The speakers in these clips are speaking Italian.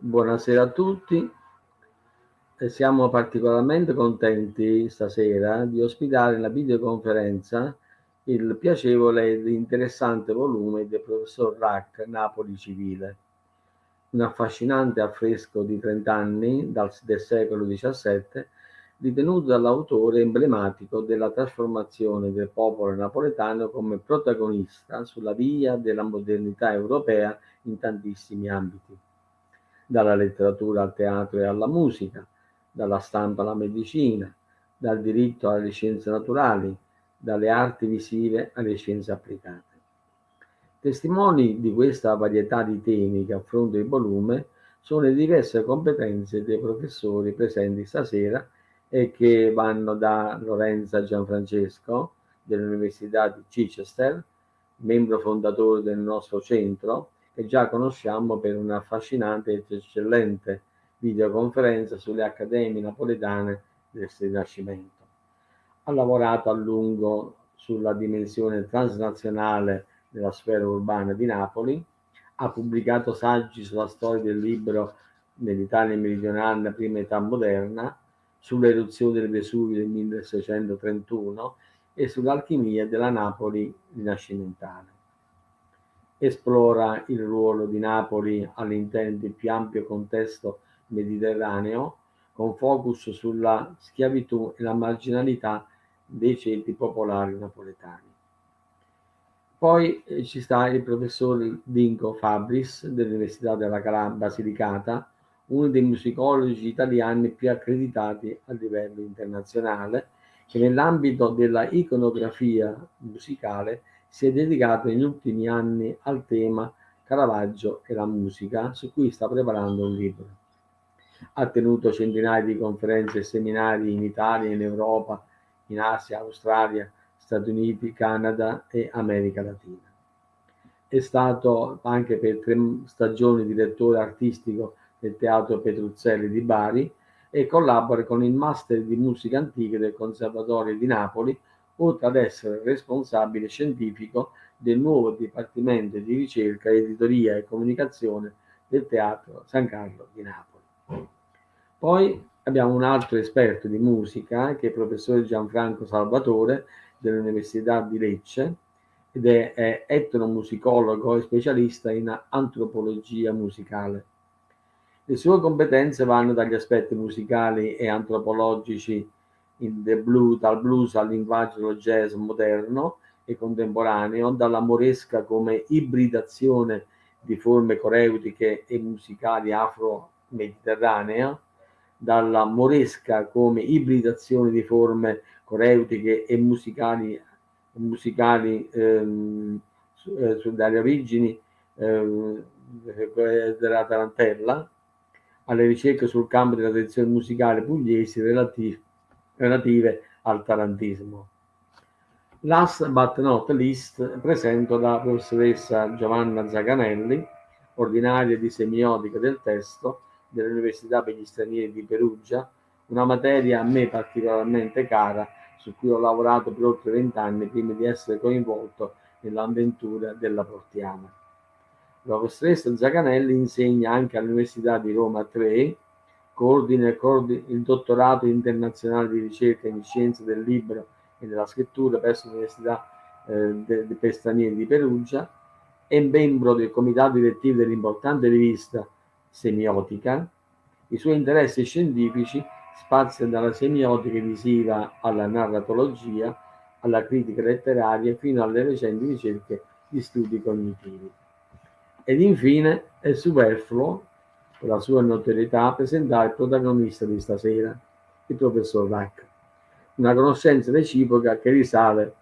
Buonasera a tutti. Siamo particolarmente contenti stasera di ospitare in la videoconferenza il piacevole ed interessante volume del professor Rack Napoli Civile, un affascinante affresco di 30 anni dal, del secolo XVII ritenuto dall'autore emblematico della trasformazione del popolo napoletano come protagonista sulla via della modernità europea in tantissimi ambiti dalla letteratura al teatro e alla musica, dalla stampa alla medicina, dal diritto alle scienze naturali, dalle arti visive alle scienze applicate. Testimoni di questa varietà di temi che affronta il volume sono le diverse competenze dei professori presenti stasera e che vanno da Lorenza Gianfrancesco dell'Università di Chichester, membro fondatore del nostro centro, che già conosciamo per un'affascinante ed eccellente videoconferenza sulle accademie napoletane del Rinascimento. Ha lavorato a lungo sulla dimensione transnazionale della sfera urbana di Napoli, ha pubblicato saggi sulla storia del libro nell'Italia meridionale nella prima età moderna, sull'eruzione del Vesuvio del 1631 e sull'alchimia della Napoli rinascimentale esplora il ruolo di Napoli all'interno del più ampio contesto mediterraneo, con focus sulla schiavitù e la marginalità dei ceti popolari napoletani. Poi eh, ci sta il professor Dinko Fabris dell'Università della Basilicata, uno dei musicologi italiani più accreditati a livello internazionale, che nell'ambito della iconografia musicale si è dedicato negli ultimi anni al tema Caravaggio e la musica, su cui sta preparando un libro. Ha tenuto centinaia di conferenze e seminari in Italia, in Europa, in Asia, Australia, Stati Uniti, Canada e America Latina. È stato anche per tre stagioni direttore artistico del Teatro Petruzzelli di Bari e collabora con il Master di Musica Antica del Conservatorio di Napoli oltre ad essere responsabile scientifico del nuovo Dipartimento di Ricerca, Editoria e Comunicazione del Teatro San Carlo di Napoli. Poi abbiamo un altro esperto di musica che è il professore Gianfranco Salvatore dell'Università di Lecce ed è, etnomusicologo e specialista in antropologia musicale. Le sue competenze vanno dagli aspetti musicali e antropologici blues, dal blues al linguaggio jazz moderno e contemporaneo, dalla moresca come ibridazione di forme coreutiche e musicali afro-mediterranee, dalla moresca come ibridazione di forme coreutiche e musicali, musicali ehm, eh, dalle origini ehm, della tarantella, alle ricerche sul campo della tradizione musicale pugliesi relativi relative al tarantismo. Last but not least presento la professoressa Giovanna Zaganelli, ordinaria di semiotica del testo dell'Università per gli stranieri di Perugia, una materia a me particolarmente cara su cui ho lavorato per oltre vent'anni prima di essere coinvolto nell'avventura della Portiana. La professoressa Zaganelli insegna anche all'Università di Roma 3 coordina il dottorato internazionale di ricerca in scienze del libro e della scrittura presso l'Università eh, per stranieri di Perugia, è membro del comitato direttivo dell'importante rivista Semiotica. I suoi interessi scientifici spaziano dalla semiotica visiva alla narratologia, alla critica letteraria fino alle recenti ricerche di studi cognitivi. Ed infine è superfluo per la sua notorietà, presentare il protagonista di stasera, il professor Rack. Una conoscenza reciproca che risale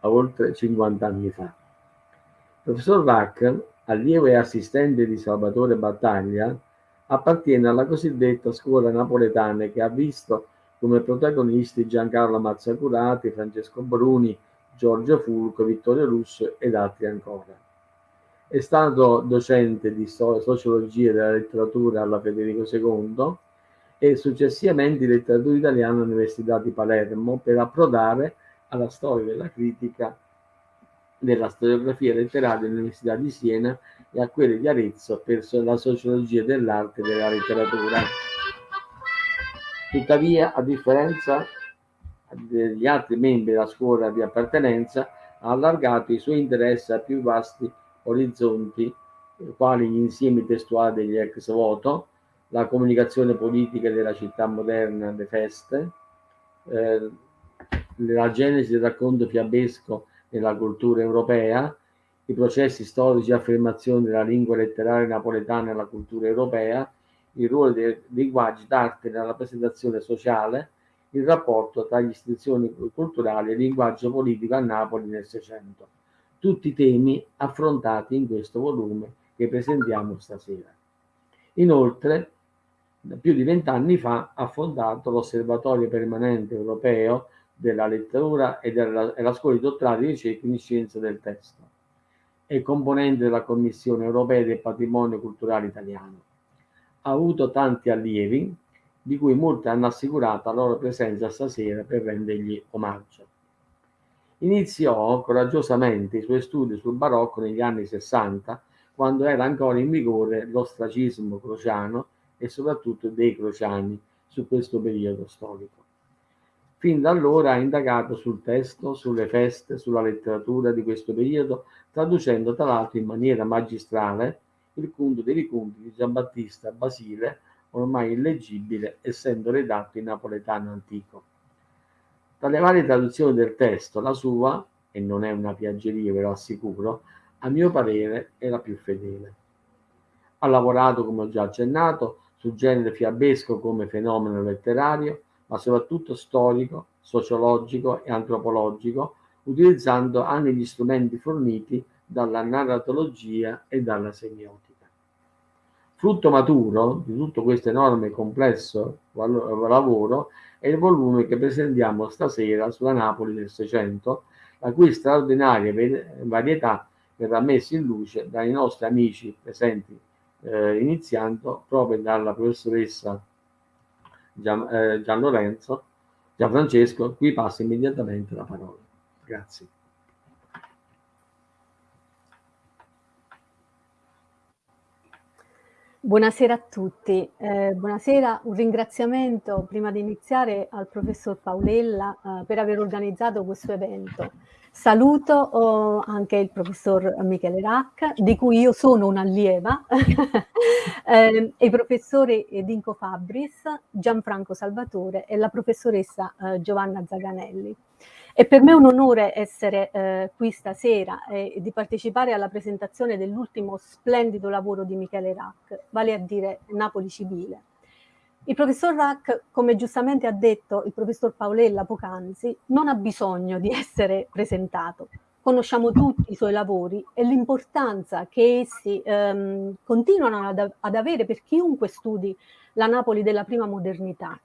a oltre 50 anni fa. Il professor Rack, allievo e assistente di Salvatore Battaglia, appartiene alla cosiddetta scuola napoletana che ha visto come protagonisti Giancarlo Mazzacurati, Francesco Bruni, Giorgio Fulco, Vittorio Russo ed altri ancora. È stato docente di sociologia della letteratura alla Federico II e successivamente di letteratura italiana all'Università di Palermo per approdare alla storia della critica della storiografia letteraria all'Università di Siena e a quelle di Arezzo per la sociologia dell'arte e della letteratura. Tuttavia, a differenza degli altri membri della scuola di appartenenza, ha allargato i suoi interessi a più vasti orizzonti, quali gli insiemi testuali degli ex voto, la comunicazione politica della città moderna, le feste, eh, la genesi del racconto fiabesco nella cultura europea, i processi storici di affermazione della lingua letteraria napoletana nella cultura europea, il ruolo dei linguaggi d'arte nella rappresentazione sociale, il rapporto tra le istituzioni culturali e il linguaggio politico a Napoli nel Seicento. Tutti temi affrontati in questo volume che presentiamo stasera. Inoltre, più di vent'anni fa ha fondato l'Osservatorio Permanente Europeo della Letteratura e, della, e la Scuola di Dottorato di Ricerca in Scienze del Testo. È componente della Commissione Europea del Patrimonio Culturale Italiano. Ha avuto tanti allievi, di cui molti hanno assicurato la loro presenza stasera per rendergli omaggio. Iniziò coraggiosamente i suoi studi sul barocco negli anni 60, quando era ancora in vigore l'ostracismo crociano e soprattutto dei crociani su questo periodo storico. Fin da allora ha indagato sul testo, sulle feste, sulla letteratura di questo periodo, traducendo tra l'altro in maniera magistrale il Cunto dei Ricunti di Giambattista Basile ormai illeggibile essendo redatto in napoletano antico. Tra le varie traduzioni del testo, la sua, e non è una piaggeria ve lo assicuro, a mio parere è la più fedele. Ha lavorato, come ho già accennato, sul genere fiabesco come fenomeno letterario, ma soprattutto storico, sociologico e antropologico, utilizzando anche gli strumenti forniti dalla narratologia e dalla semiotica. Frutto maturo di tutto questo enorme e complesso lavoro è il volume che presentiamo stasera sulla Napoli del Seicento, la cui straordinaria varietà verrà messa in luce dai nostri amici presenti, eh, iniziando proprio dalla professoressa Gian, eh, Gian Lorenzo, Gianfrancesco, cui passa immediatamente la parola. Grazie. Buonasera a tutti, eh, buonasera, un ringraziamento prima di iniziare al professor Paolella eh, per aver organizzato questo evento. Saluto oh, anche il professor Michele Racca, di cui io sono un'allieva, eh, i professori Dinco Fabris, Gianfranco Salvatore e la professoressa eh, Giovanna Zaganelli. È per me un onore essere eh, qui stasera e di partecipare alla presentazione dell'ultimo splendido lavoro di Michele Rack, vale a dire Napoli Civile. Il professor Rack, come giustamente ha detto il professor Paolella poc'anzi, non ha bisogno di essere presentato. Conosciamo tutti i suoi lavori e l'importanza che essi ehm, continuano ad, ad avere per chiunque studi la Napoli della prima modernità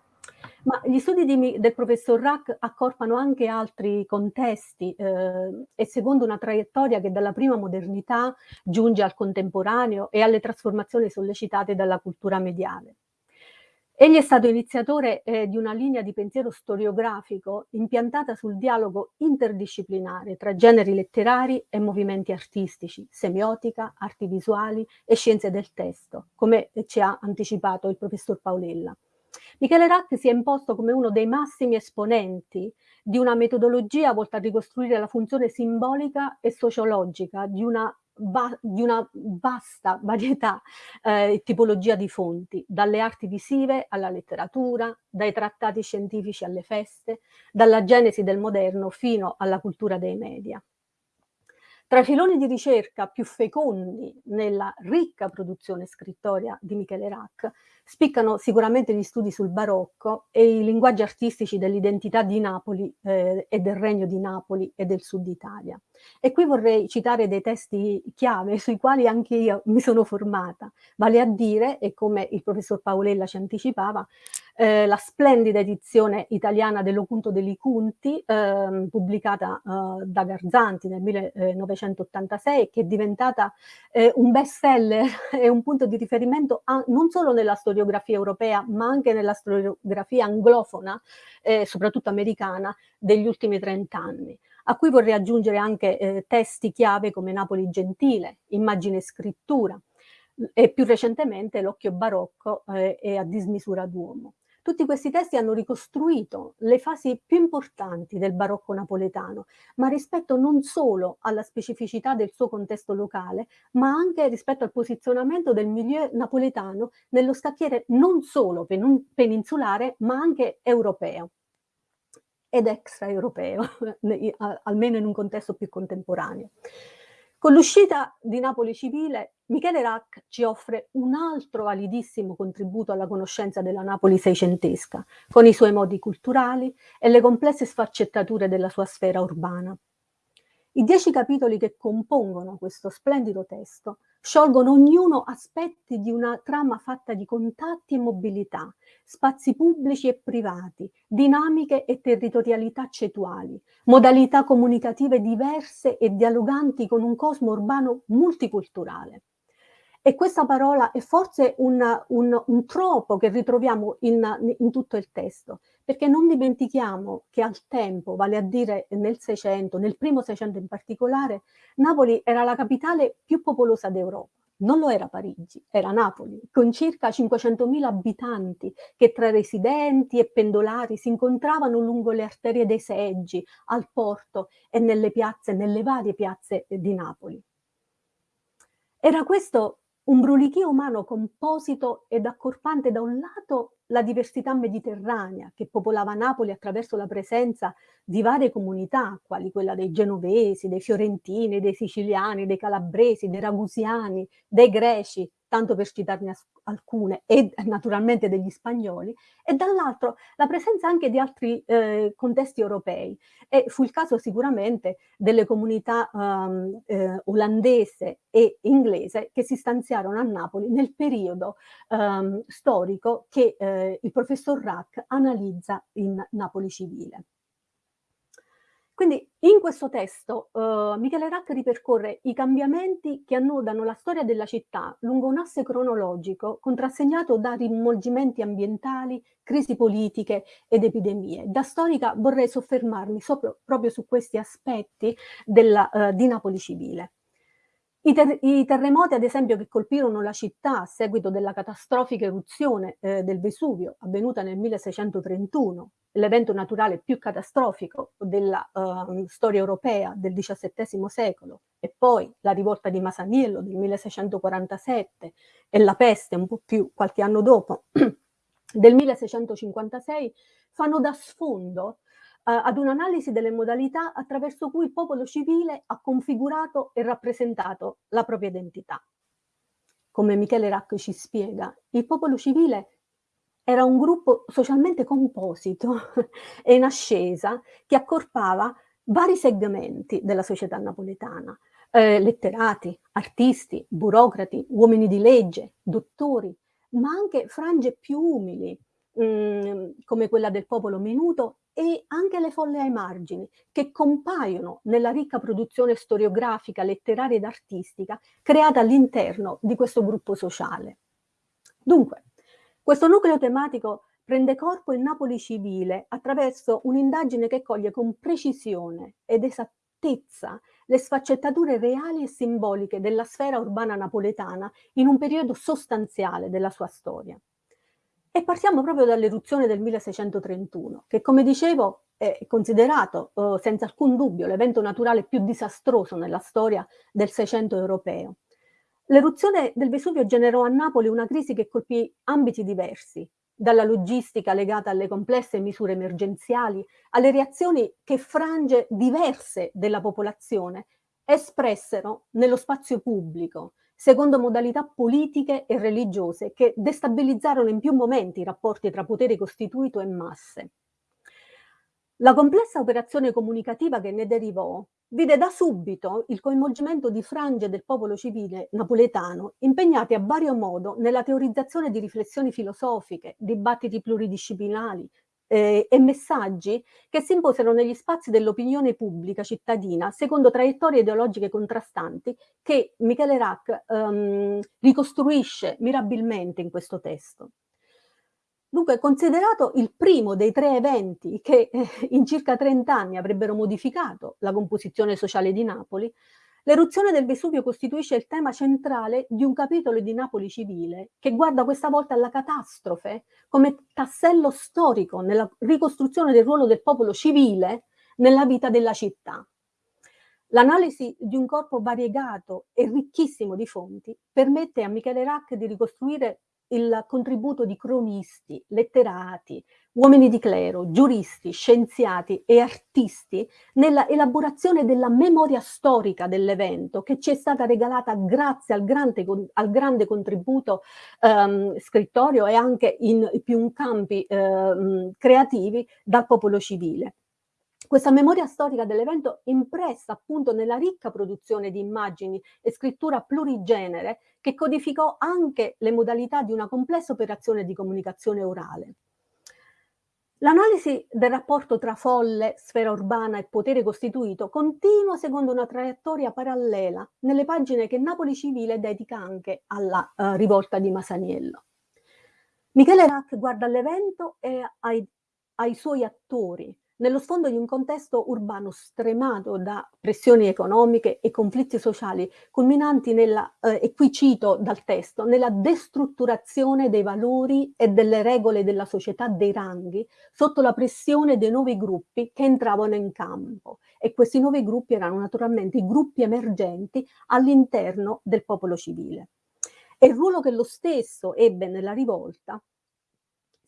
ma gli studi di, del professor Rack accorpano anche altri contesti eh, e secondo una traiettoria che dalla prima modernità giunge al contemporaneo e alle trasformazioni sollecitate dalla cultura mediale. Egli è stato iniziatore eh, di una linea di pensiero storiografico impiantata sul dialogo interdisciplinare tra generi letterari e movimenti artistici, semiotica, arti visuali e scienze del testo, come ci ha anticipato il professor Paolella. Michele Rack si è imposto come uno dei massimi esponenti di una metodologia volta a ricostruire la funzione simbolica e sociologica di una, va di una vasta varietà e eh, tipologia di fonti, dalle arti visive alla letteratura, dai trattati scientifici alle feste, dalla genesi del moderno fino alla cultura dei media. Tra i filoni di ricerca più fecondi nella ricca produzione scrittoria di Michele Rack spiccano sicuramente gli studi sul barocco e i linguaggi artistici dell'identità di Napoli eh, e del regno di Napoli e del sud Italia. E qui vorrei citare dei testi chiave sui quali anche io mi sono formata, vale a dire, e come il professor Paolella ci anticipava, eh, la splendida edizione italiana dell'Ocunto degli Cunti, eh, pubblicata eh, da Garzanti nel 1986, che è diventata eh, un best seller e un punto di riferimento a, non solo nella storiografia europea, ma anche nella storiografia anglofona, eh, soprattutto americana, degli ultimi trent'anni a cui vorrei aggiungere anche eh, testi chiave come Napoli Gentile, Immagine e Scrittura, e più recentemente L'Occhio Barocco eh, e A dismisura d'uomo. Tutti questi testi hanno ricostruito le fasi più importanti del barocco napoletano, ma rispetto non solo alla specificità del suo contesto locale, ma anche rispetto al posizionamento del milieu napoletano nello scacchiere non solo peninsulare, ma anche europeo ed extraeuropeo, almeno in un contesto più contemporaneo. Con l'uscita di Napoli Civile, Michele Rack ci offre un altro validissimo contributo alla conoscenza della Napoli seicentesca, con i suoi modi culturali e le complesse sfaccettature della sua sfera urbana. I dieci capitoli che compongono questo splendido testo sciolgono ognuno aspetti di una trama fatta di contatti e mobilità, spazi pubblici e privati, dinamiche e territorialità cetuali, modalità comunicative diverse e dialoganti con un cosmo urbano multiculturale. E questa parola è forse un, un, un tropo che ritroviamo in, in, tutto il testo, perché non dimentichiamo che al tempo, vale a dire nel Seicento, nel primo Seicento in particolare, Napoli era la capitale più popolosa d'Europa. Non lo era Parigi, era Napoli, con circa 500.000 abitanti che tra residenti e pendolari si incontravano lungo le arterie dei seggi, al porto e nelle piazze, nelle varie piazze di Napoli. Era questo un brulichio umano composito ed accorpante da un lato la diversità mediterranea che popolava Napoli attraverso la presenza di varie comunità, quali quella dei genovesi, dei fiorentini, dei siciliani, dei calabresi, dei ragusiani, dei greci, tanto per citarne alcune, e naturalmente degli spagnoli, e dall'altro la presenza anche di altri eh, contesti europei. E fu il caso sicuramente delle comunità um, eh, olandese e inglese che si stanziarono a Napoli nel periodo um, storico che eh, il professor Rack analizza in Napoli Civile. Quindi in questo testo uh, Michele Rack ripercorre i cambiamenti che annodano la storia della città lungo un asse cronologico contrassegnato da rimolgimenti ambientali, crisi politiche ed epidemie. Da storica vorrei soffermarmi sopra, proprio su questi aspetti della, uh, di Napoli civile. I, ter I, terremoti, ad esempio, che colpirono la città a seguito della catastrofica eruzione eh, del Vesuvio, avvenuta nel 1631, l'evento naturale più catastrofico della uh, storia europea del XVII secolo, e poi la rivolta di Masaniello del 1647 e la peste un po' più qualche anno dopo del 1656, fanno da sfondo ad un'analisi delle modalità attraverso cui il popolo civile ha configurato e rappresentato la propria identità. Come Michele Rack ci spiega, il popolo civile era un gruppo socialmente composito e in ascesa che accorpava vari segmenti della società napoletana, eh, letterati, artisti, burocrati, uomini di legge, dottori, ma anche frange più umili, mh, mm, come quella del popolo minuto e anche le folle ai margini, che compaiono nella ricca produzione storiografica, letteraria ed artistica creata all'interno di questo gruppo sociale. Dunque, questo nucleo tematico prende corpo in Napoli civile attraverso un'indagine che coglie con precisione ed esattezza le sfaccettature reali e simboliche della sfera urbana napoletana in un periodo sostanziale della sua storia. E partiamo proprio dall'eruzione del 1631, che come dicevo è considerato eh, senza alcun dubbio l'evento naturale più disastroso nella storia del Seicento europeo. L'eruzione del Vesuvio generò a Napoli una crisi che colpì ambiti diversi, dalla logistica legata alle complesse misure emergenziali, alle reazioni che frange diverse della popolazione espressero nello spazio pubblico, secondo modalità politiche e religiose che destabilizzarono in più momenti i rapporti tra potere costituito e masse. La complessa operazione comunicativa che ne derivò vide da subito il coinvolgimento di frange del popolo civile napoletano impegnati a vario modo nella teorizzazione di riflessioni filosofiche, dibattiti pluridisciplinari, eh, e messaggi che si imposero negli spazi dell'opinione pubblica cittadina secondo traiettorie ideologiche contrastanti che Michele Rack ehm, ricostruisce mirabilmente in questo testo. Dunque, considerato il primo dei tre eventi che eh, in circa 30 anni avrebbero modificato la composizione sociale di Napoli, l'eruzione del Vesuvio costituisce il tema centrale di un capitolo di Napoli civile che guarda questa volta alla catastrofe come tassello storico nella ricostruzione del ruolo del popolo civile nella vita della città. L'analisi di un corpo variegato e ricchissimo di fonti permette a Michele Rack di ricostruire il contributo di cronisti, letterati, uomini di clero, giuristi, scienziati e artisti nella elaborazione della memoria storica dell'evento che ci è stata regalata grazie al grande, al grande contributo um, scrittorio e anche in più campi uh, creativi dal popolo civile. Questa memoria storica dell'evento impressa appunto nella ricca produzione di immagini e scrittura plurigenere che codificò anche le modalità di una complessa operazione di comunicazione orale. L'analisi del rapporto tra folle, sfera urbana e potere costituito continua secondo una traiettoria parallela nelle pagine che Napoli Civile dedica anche alla uh, rivolta di Masaniello. Michele Rack guarda l'evento e ai, ai suoi attori, nello sfondo di un contesto urbano stremato da pressioni economiche e conflitti sociali, culminanti nella, eh, e qui cito dal testo, nella destrutturazione dei valori e delle regole della società dei ranghi sotto la pressione dei nuovi gruppi che entravano in campo. E questi nuovi gruppi erano naturalmente i gruppi emergenti all'interno del popolo civile. E il ruolo che lo stesso ebbe nella rivolta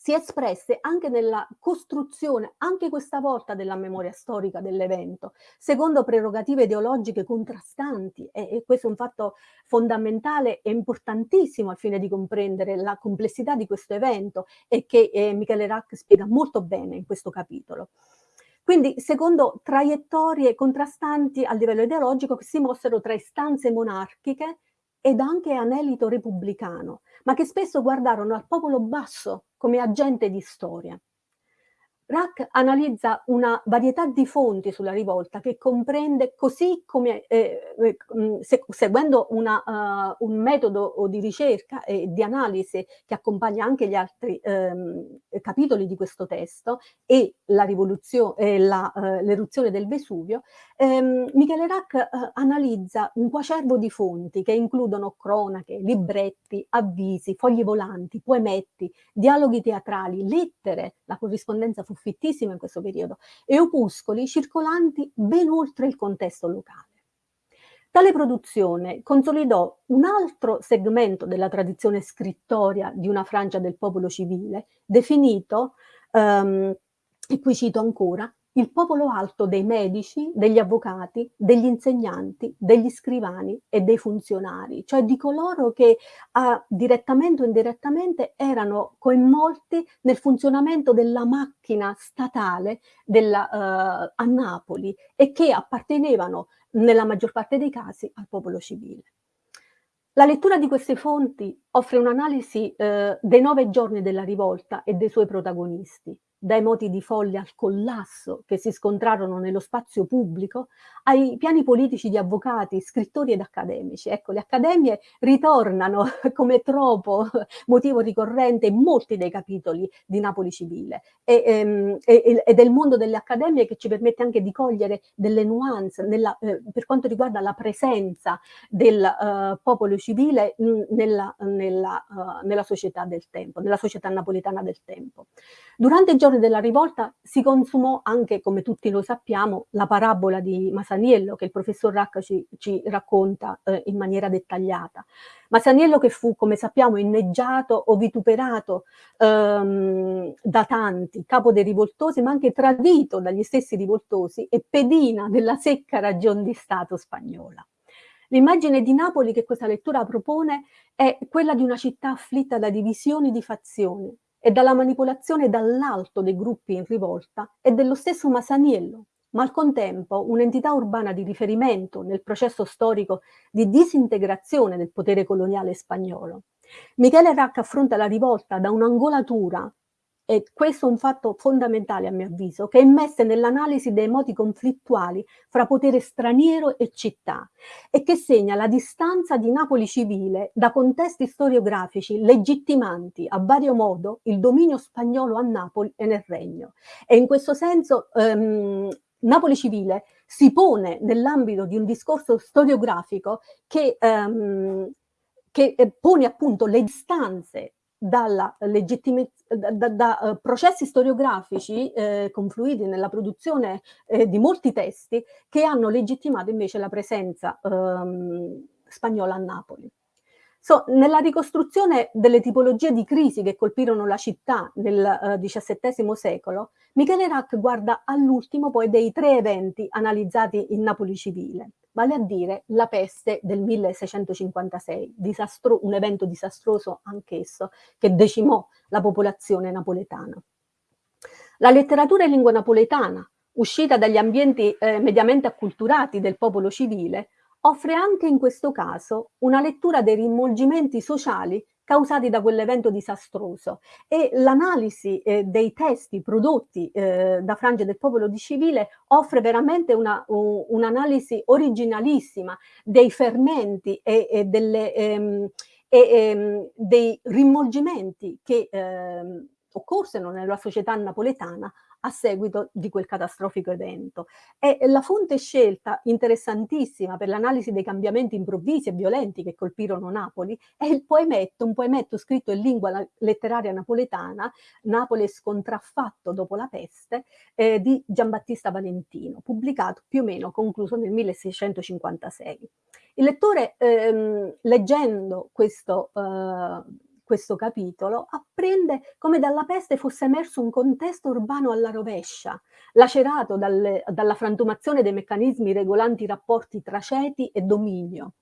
si espresse anche nella costruzione, anche questa volta, della memoria storica dell'evento, secondo prerogative ideologiche contrastanti e, e, questo è un fatto fondamentale e importantissimo al fine di comprendere la complessità di questo evento e che eh, Michele Rack spiega molto bene in questo capitolo. Quindi secondo traiettorie contrastanti a livello ideologico che si mostrano tra istanze monarchiche ed anche anelito repubblicano, ma che spesso guardarono al popolo basso come agente di storia. Rack analizza una varietà di fonti sulla rivolta che comprende, così come eh, eh mm, se, seguendo una, uh, un metodo di ricerca e di analisi che accompagna anche gli altri ehm, capitoli di questo testo e l'eruzione uh, del Vesuvio, ehm, Michele Rack uh, analizza un quacervo di fonti che includono cronache, libretti, avvisi, fogli volanti, poemetti, dialoghi teatrali, lettere, la corrispondenza fu fittissima in questo periodo, e opuscoli circolanti ben oltre il contesto locale. Tale produzione consolidò un altro segmento della tradizione scrittoria di una frangia del popolo civile, definito, um, e qui cito ancora, il popolo alto dei medici, degli avvocati, degli insegnanti, degli scrivani e dei funzionari, cioè di coloro che ah, direttamente o indirettamente erano coinvolti nel funzionamento della macchina statale della, uh, a Napoli e che appartenevano nella maggior parte dei casi al popolo civile. La lettura di queste fonti offre un'analisi eh, dei nove giorni della rivolta e dei suoi protagonisti, dai moti di folle al collasso che si scontrarono nello spazio pubblico, ai piani politici di avvocati, scrittori ed accademici. Ecco, le accademie ritornano come troppo motivo ricorrente in molti dei capitoli di Napoli Civile e, ehm, e, ed è il mondo delle accademie che ci permette anche di cogliere delle nuance nella, eh, per quanto riguarda la presenza del uh, popolo civile nella, nella, uh, nella società del tempo, nella società napoletana del tempo. Durante i giorni della rivolta si consumò anche, come tutti lo sappiamo, la parabola di Masaniello che il professor Racca ci, ci racconta eh, in maniera dettagliata. Masaniello che fu, come sappiamo, inneggiato o vituperato ehm, da tanti, capo dei rivoltosi, ma anche tradito dagli stessi rivoltosi e pedina della secca ragion di Stato spagnola. L'immagine di Napoli che questa lettura propone è quella di una città afflitta da divisioni di fazioni, e dalla manipolazione dall'alto dei gruppi in rivolta e dello stesso Masaniello, ma al contempo un'entità urbana di riferimento nel processo storico di disintegrazione del potere coloniale spagnolo. Michele Rack affronta la rivolta da un'angolatura e questo è un fatto fondamentale a mio avviso, che è immesse nell'analisi dei modi conflittuali fra potere straniero e città e che segna la distanza di Napoli civile da contesti storiografici legittimanti a vario modo il dominio spagnolo a Napoli e nel Regno. E in questo senso ehm, Napoli civile si pone nell'ambito di un discorso storiografico che, ehm, che eh, pone appunto le distanze dalla da, da, uh, processi storiografici eh, confluiti nella produzione eh, di molti testi che hanno legittimato invece la presenza ehm, spagnola a Napoli. So, nella ricostruzione delle tipologie di crisi che colpirono la città nel uh, XVII secolo, Michele Rack guarda all'ultimo poi dei tre eventi analizzati in Napoli civile, vale a dire la peste del 1656, disastro, un evento disastroso anch'esso, che decimò la popolazione napoletana. La letteratura in lingua napoletana, uscita dagli ambienti eh, mediamente acculturati del popolo civile, offre anche in questo caso una lettura dei rimolgimenti sociali causati da quell'evento disastroso. E l'analisi eh, dei testi prodotti eh, da frange del popolo di civile offre veramente un'analisi un originalissima dei fermenti e, e, delle, ehm, e ehm, dei rimolgimenti che ehm, occorsero nella società napoletana a seguito di quel catastrofico evento. E la fonte scelta, interessantissima per l'analisi dei cambiamenti improvvisi e violenti che colpirono Napoli, è il poemetto, un poemetto scritto in lingua letteraria napoletana, Napoli scontraffatto dopo la peste, eh, di Giambattista Valentino, pubblicato più o meno, concluso nel 1656. Il lettore, ehm, leggendo questo eh, questo capitolo, apprende come dalla peste fosse emerso un contesto urbano alla rovescia, lacerato dalle, dalla frantumazione dei meccanismi regolanti i rapporti tra ceti e dominio.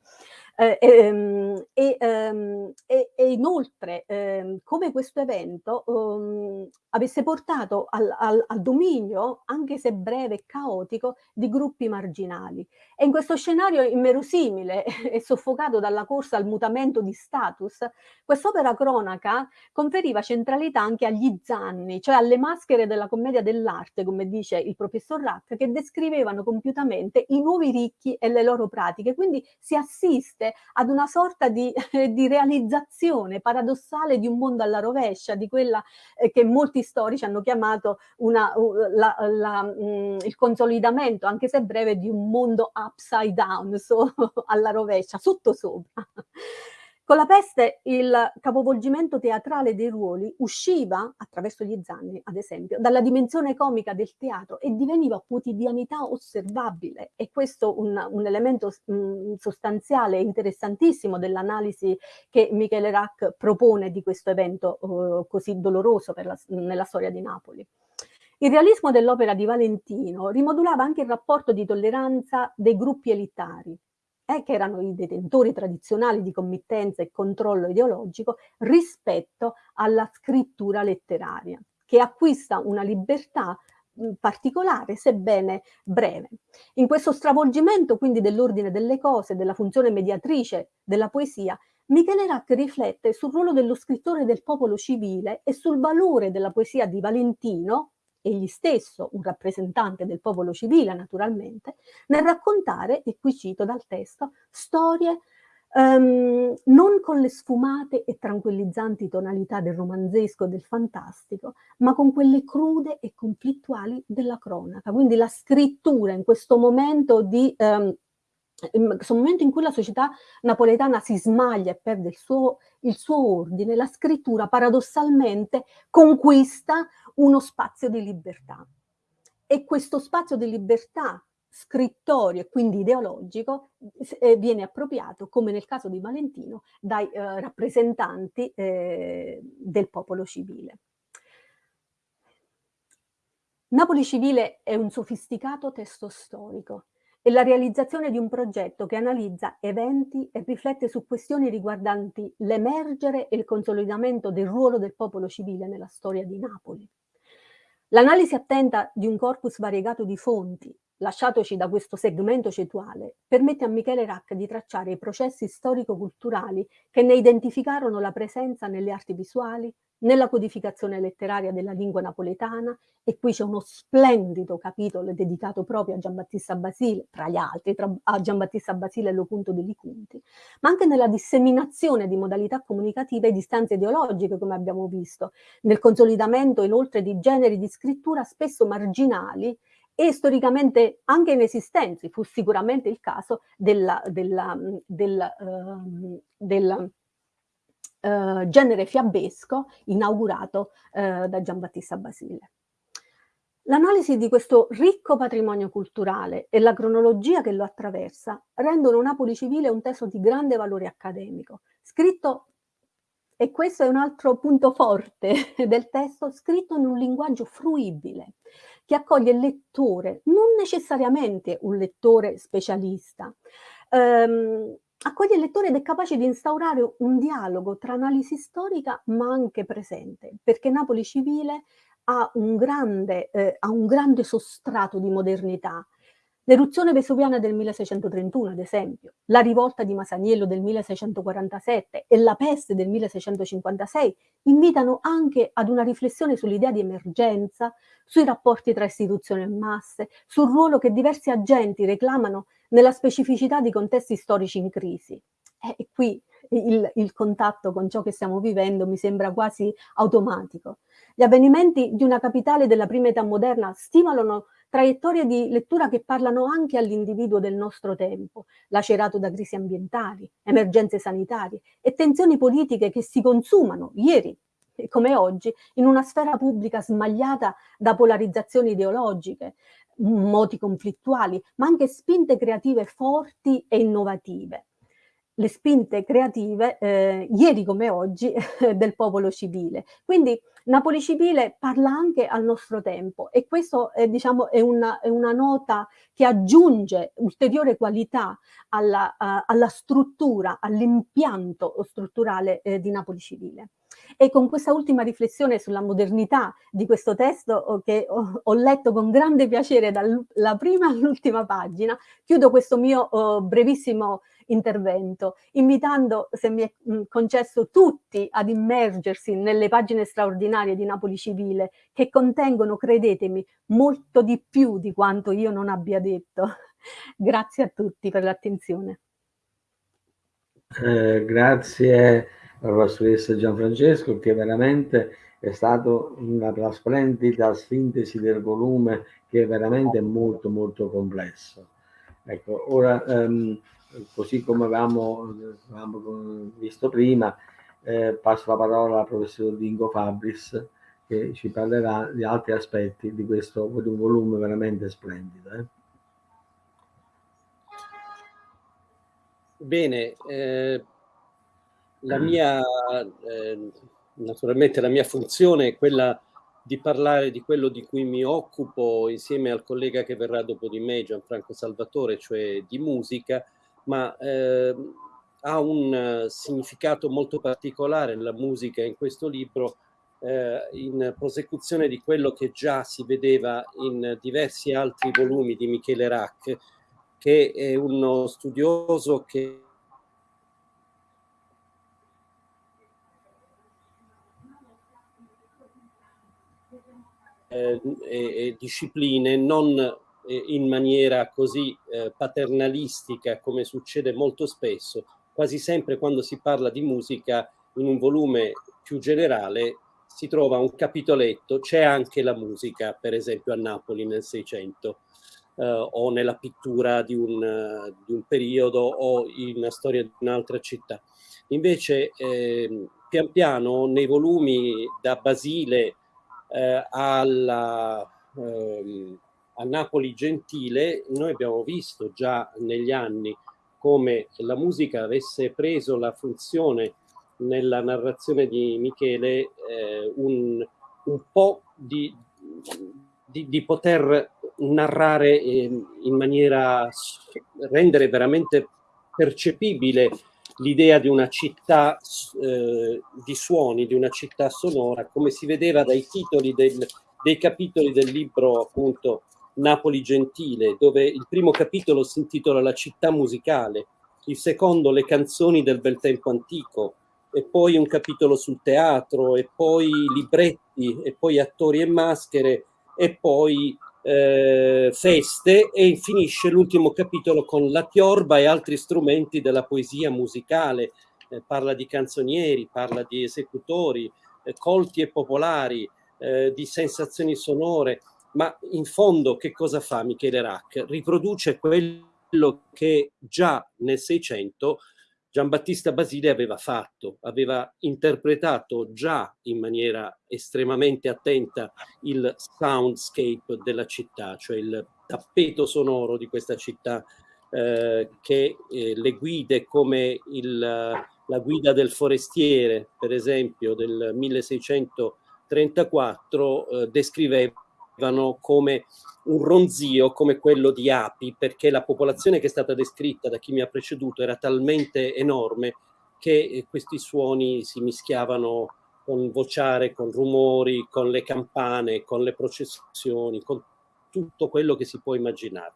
Eh, ehm, e, ehm, e, e, inoltre ehm, come questo evento um, avesse portato al, al, al, dominio, anche se breve e caotico, di gruppi marginali. E in questo scenario immerosimile e soffocato dalla corsa al mutamento di status, quest'opera cronaca conferiva centralità anche agli zanni, cioè alle maschere della commedia dell'arte, come dice il professor Rack, che descrivevano compiutamente i nuovi ricchi e le loro pratiche. Quindi si assiste ad una sorta di, di realizzazione paradossale di un mondo alla rovescia, di quella eh, che molti storici hanno chiamato una, la, la, mm, il consolidamento, anche se breve, di un mondo upside down, so, alla rovescia, sotto sopra. Con la peste il capovolgimento teatrale dei ruoli usciva, attraverso gli zanni ad esempio, dalla dimensione comica del teatro e diveniva quotidianità osservabile e questo un, un elemento mh, mm, sostanziale e interessantissimo dell'analisi che Michele Rack propone di questo evento uh, così doloroso la, nella storia di Napoli. Il realismo dell'opera di Valentino rimodulava anche il rapporto di tolleranza dei gruppi elitari, eh, che erano i detentori tradizionali di committenza e controllo ideologico, rispetto alla scrittura letteraria, che acquista una libertà particolare, sebbene breve. In questo stravolgimento quindi dell'ordine delle cose, della funzione mediatrice della poesia, Michele Rack riflette sul ruolo dello scrittore del popolo civile e sul valore della poesia di Valentino, egli stesso un rappresentante del popolo civile naturalmente, nel raccontare, e qui cito dal testo, storie um, non con le sfumate e tranquillizzanti tonalità del romanzesco e del fantastico, ma con quelle crude e conflittuali della cronaca. Quindi la scrittura in questo momento di... Um, in questo momento in cui la società napoletana si smaglia e perde il suo, il suo ordine, la scrittura paradossalmente conquista uno spazio di libertà. E questo spazio di libertà scrittorio e quindi ideologico eh, viene appropriato, come nel caso di Valentino, dai eh, rappresentanti eh, del popolo civile. Napoli civile è un sofisticato testo storico e la realizzazione di un progetto che analizza eventi e riflette su questioni riguardanti l'emergere e il consolidamento del ruolo del popolo civile nella storia di Napoli. L'analisi attenta di un corpus variegato di fonti, lasciatoci da questo segmento cetuale, permette a Michele Rack di tracciare i processi storico-culturali che ne identificarono la presenza nelle arti visuali, nella codificazione letteraria della lingua napoletana, e qui c'è uno splendido capitolo dedicato proprio a Giambattista Basile, tra gli altri, tra, a Giambattista Basile e l'Opunto degli Cunti, ma anche nella disseminazione di modalità comunicative e di stanze ideologiche, come abbiamo visto, nel consolidamento inoltre di generi di scrittura spesso marginali e storicamente anche inesistenti, fu sicuramente il caso della, della, della, uh, del uh, genere fiabesco inaugurato uh, da Giambattista Basile. L'analisi di questo ricco patrimonio culturale e la cronologia che lo attraversa rendono Napoli Civile un testo di grande valore accademico, scritto, e questo è un altro punto forte del testo, scritto in un linguaggio fruibile, che accoglie il lettore, non necessariamente un lettore specialista, ehm, accoglie il lettore ed è capace di instaurare un dialogo tra analisi storica ma anche presente, perché Napoli Civile ha un grande, eh, ha un grande sostrato di modernità, L'eruzione vesuviana del 1631, ad esempio, la rivolta di Masaniello del 1647 e la peste del 1656 invitano anche ad una riflessione sull'idea di emergenza, sui rapporti tra istituzioni e masse, sul ruolo che diversi agenti reclamano nella specificità di contesti storici in crisi. E qui il, il, contatto con ciò che stiamo vivendo mi sembra quasi automatico. Gli avvenimenti di una capitale della prima età moderna stimolano traiettorie di lettura che parlano anche all'individuo del nostro tempo, lacerato da crisi ambientali, emergenze sanitarie e tensioni politiche che si consumano ieri come oggi in una sfera pubblica smagliata da polarizzazioni ideologiche, moti conflittuali, ma anche spinte creative forti e innovative le spinte creative, eh, ieri come oggi, del popolo civile. Quindi Napoli Civile parla anche al nostro tempo e questo è, diciamo, è, una, è una nota che aggiunge ulteriore qualità alla, uh, alla struttura, all'impianto strutturale eh, di Napoli Civile. E con questa ultima riflessione sulla modernità di questo testo che ho, ho letto con grande piacere dalla prima all'ultima pagina, chiudo questo mio oh, brevissimo intervento, invitando, se mi è concesso, tutti ad immergersi nelle pagine straordinarie di Napoli Civile, che contengono, credetemi, molto di più di quanto io non abbia detto. Grazie a tutti per l'attenzione. Eh, grazie alla professoressa Gianfrancesco che veramente è stata una splendida sintesi del volume che è veramente molto molto complesso. Ecco, ora um, così come avevamo, avevamo visto prima, eh, passo la parola al professor Dingo Fabris che ci parlerà di altri aspetti di questo di un volume veramente splendido. Eh. Bene, eh, la mia, eh, naturalmente la mia funzione è quella di parlare di quello di cui mi occupo insieme al collega che verrà dopo di me, Gianfranco Salvatore, cioè di musica, ma eh, ha un uh, significato molto particolare la musica in questo libro eh, in prosecuzione di quello che già si vedeva in diversi altri volumi di Michele Rack, che è uno studioso che eh, e, e discipline non in maniera così eh, paternalistica come succede molto spesso, quasi sempre quando si parla di musica in un volume più generale si trova un capitoletto, c'è anche la musica, per esempio a Napoli nel 600, eh, o nella pittura di un, di un, periodo o in una storia di un'altra città. Invece, eh, pian piano, nei volumi da Basile eh, alla ehm, a Napoli Gentile noi abbiamo visto già negli anni come la musica avesse preso la funzione nella narrazione di Michele eh, un, un, po' di, di, di poter narrare in, in maniera, rendere veramente percepibile l'idea di una città eh, di suoni, di una città sonora, come si vedeva dai titoli del, dei capitoli del libro appunto Napoli Gentile, dove il primo capitolo si intitola La città musicale, il secondo Le canzoni del bel tempo antico, e poi un capitolo sul teatro, e poi libretti, e poi attori e maschere, e poi eh, feste, e finisce l'ultimo capitolo con la tiorba e altri strumenti della poesia musicale. Eh, parla di canzonieri, parla di esecutori, eh, colti e popolari, eh, di sensazioni sonore, ma in fondo che cosa fa Michele Rack? Riproduce quello che già nel Seicento Giambattista Basile aveva fatto, aveva interpretato già in maniera estremamente attenta il soundscape della città, cioè il tappeto sonoro di questa città eh, che eh, le guide come il, la guida del forestiere, per esempio, del 1634, eh, descrivevano come un ronzio come quello di api, perché la popolazione che è stata descritta da chi mi ha preceduto era talmente enorme che eh, questi suoni si mischiavano con vociare, con rumori, con le campane, con le processioni, con tutto quello che si può immaginare.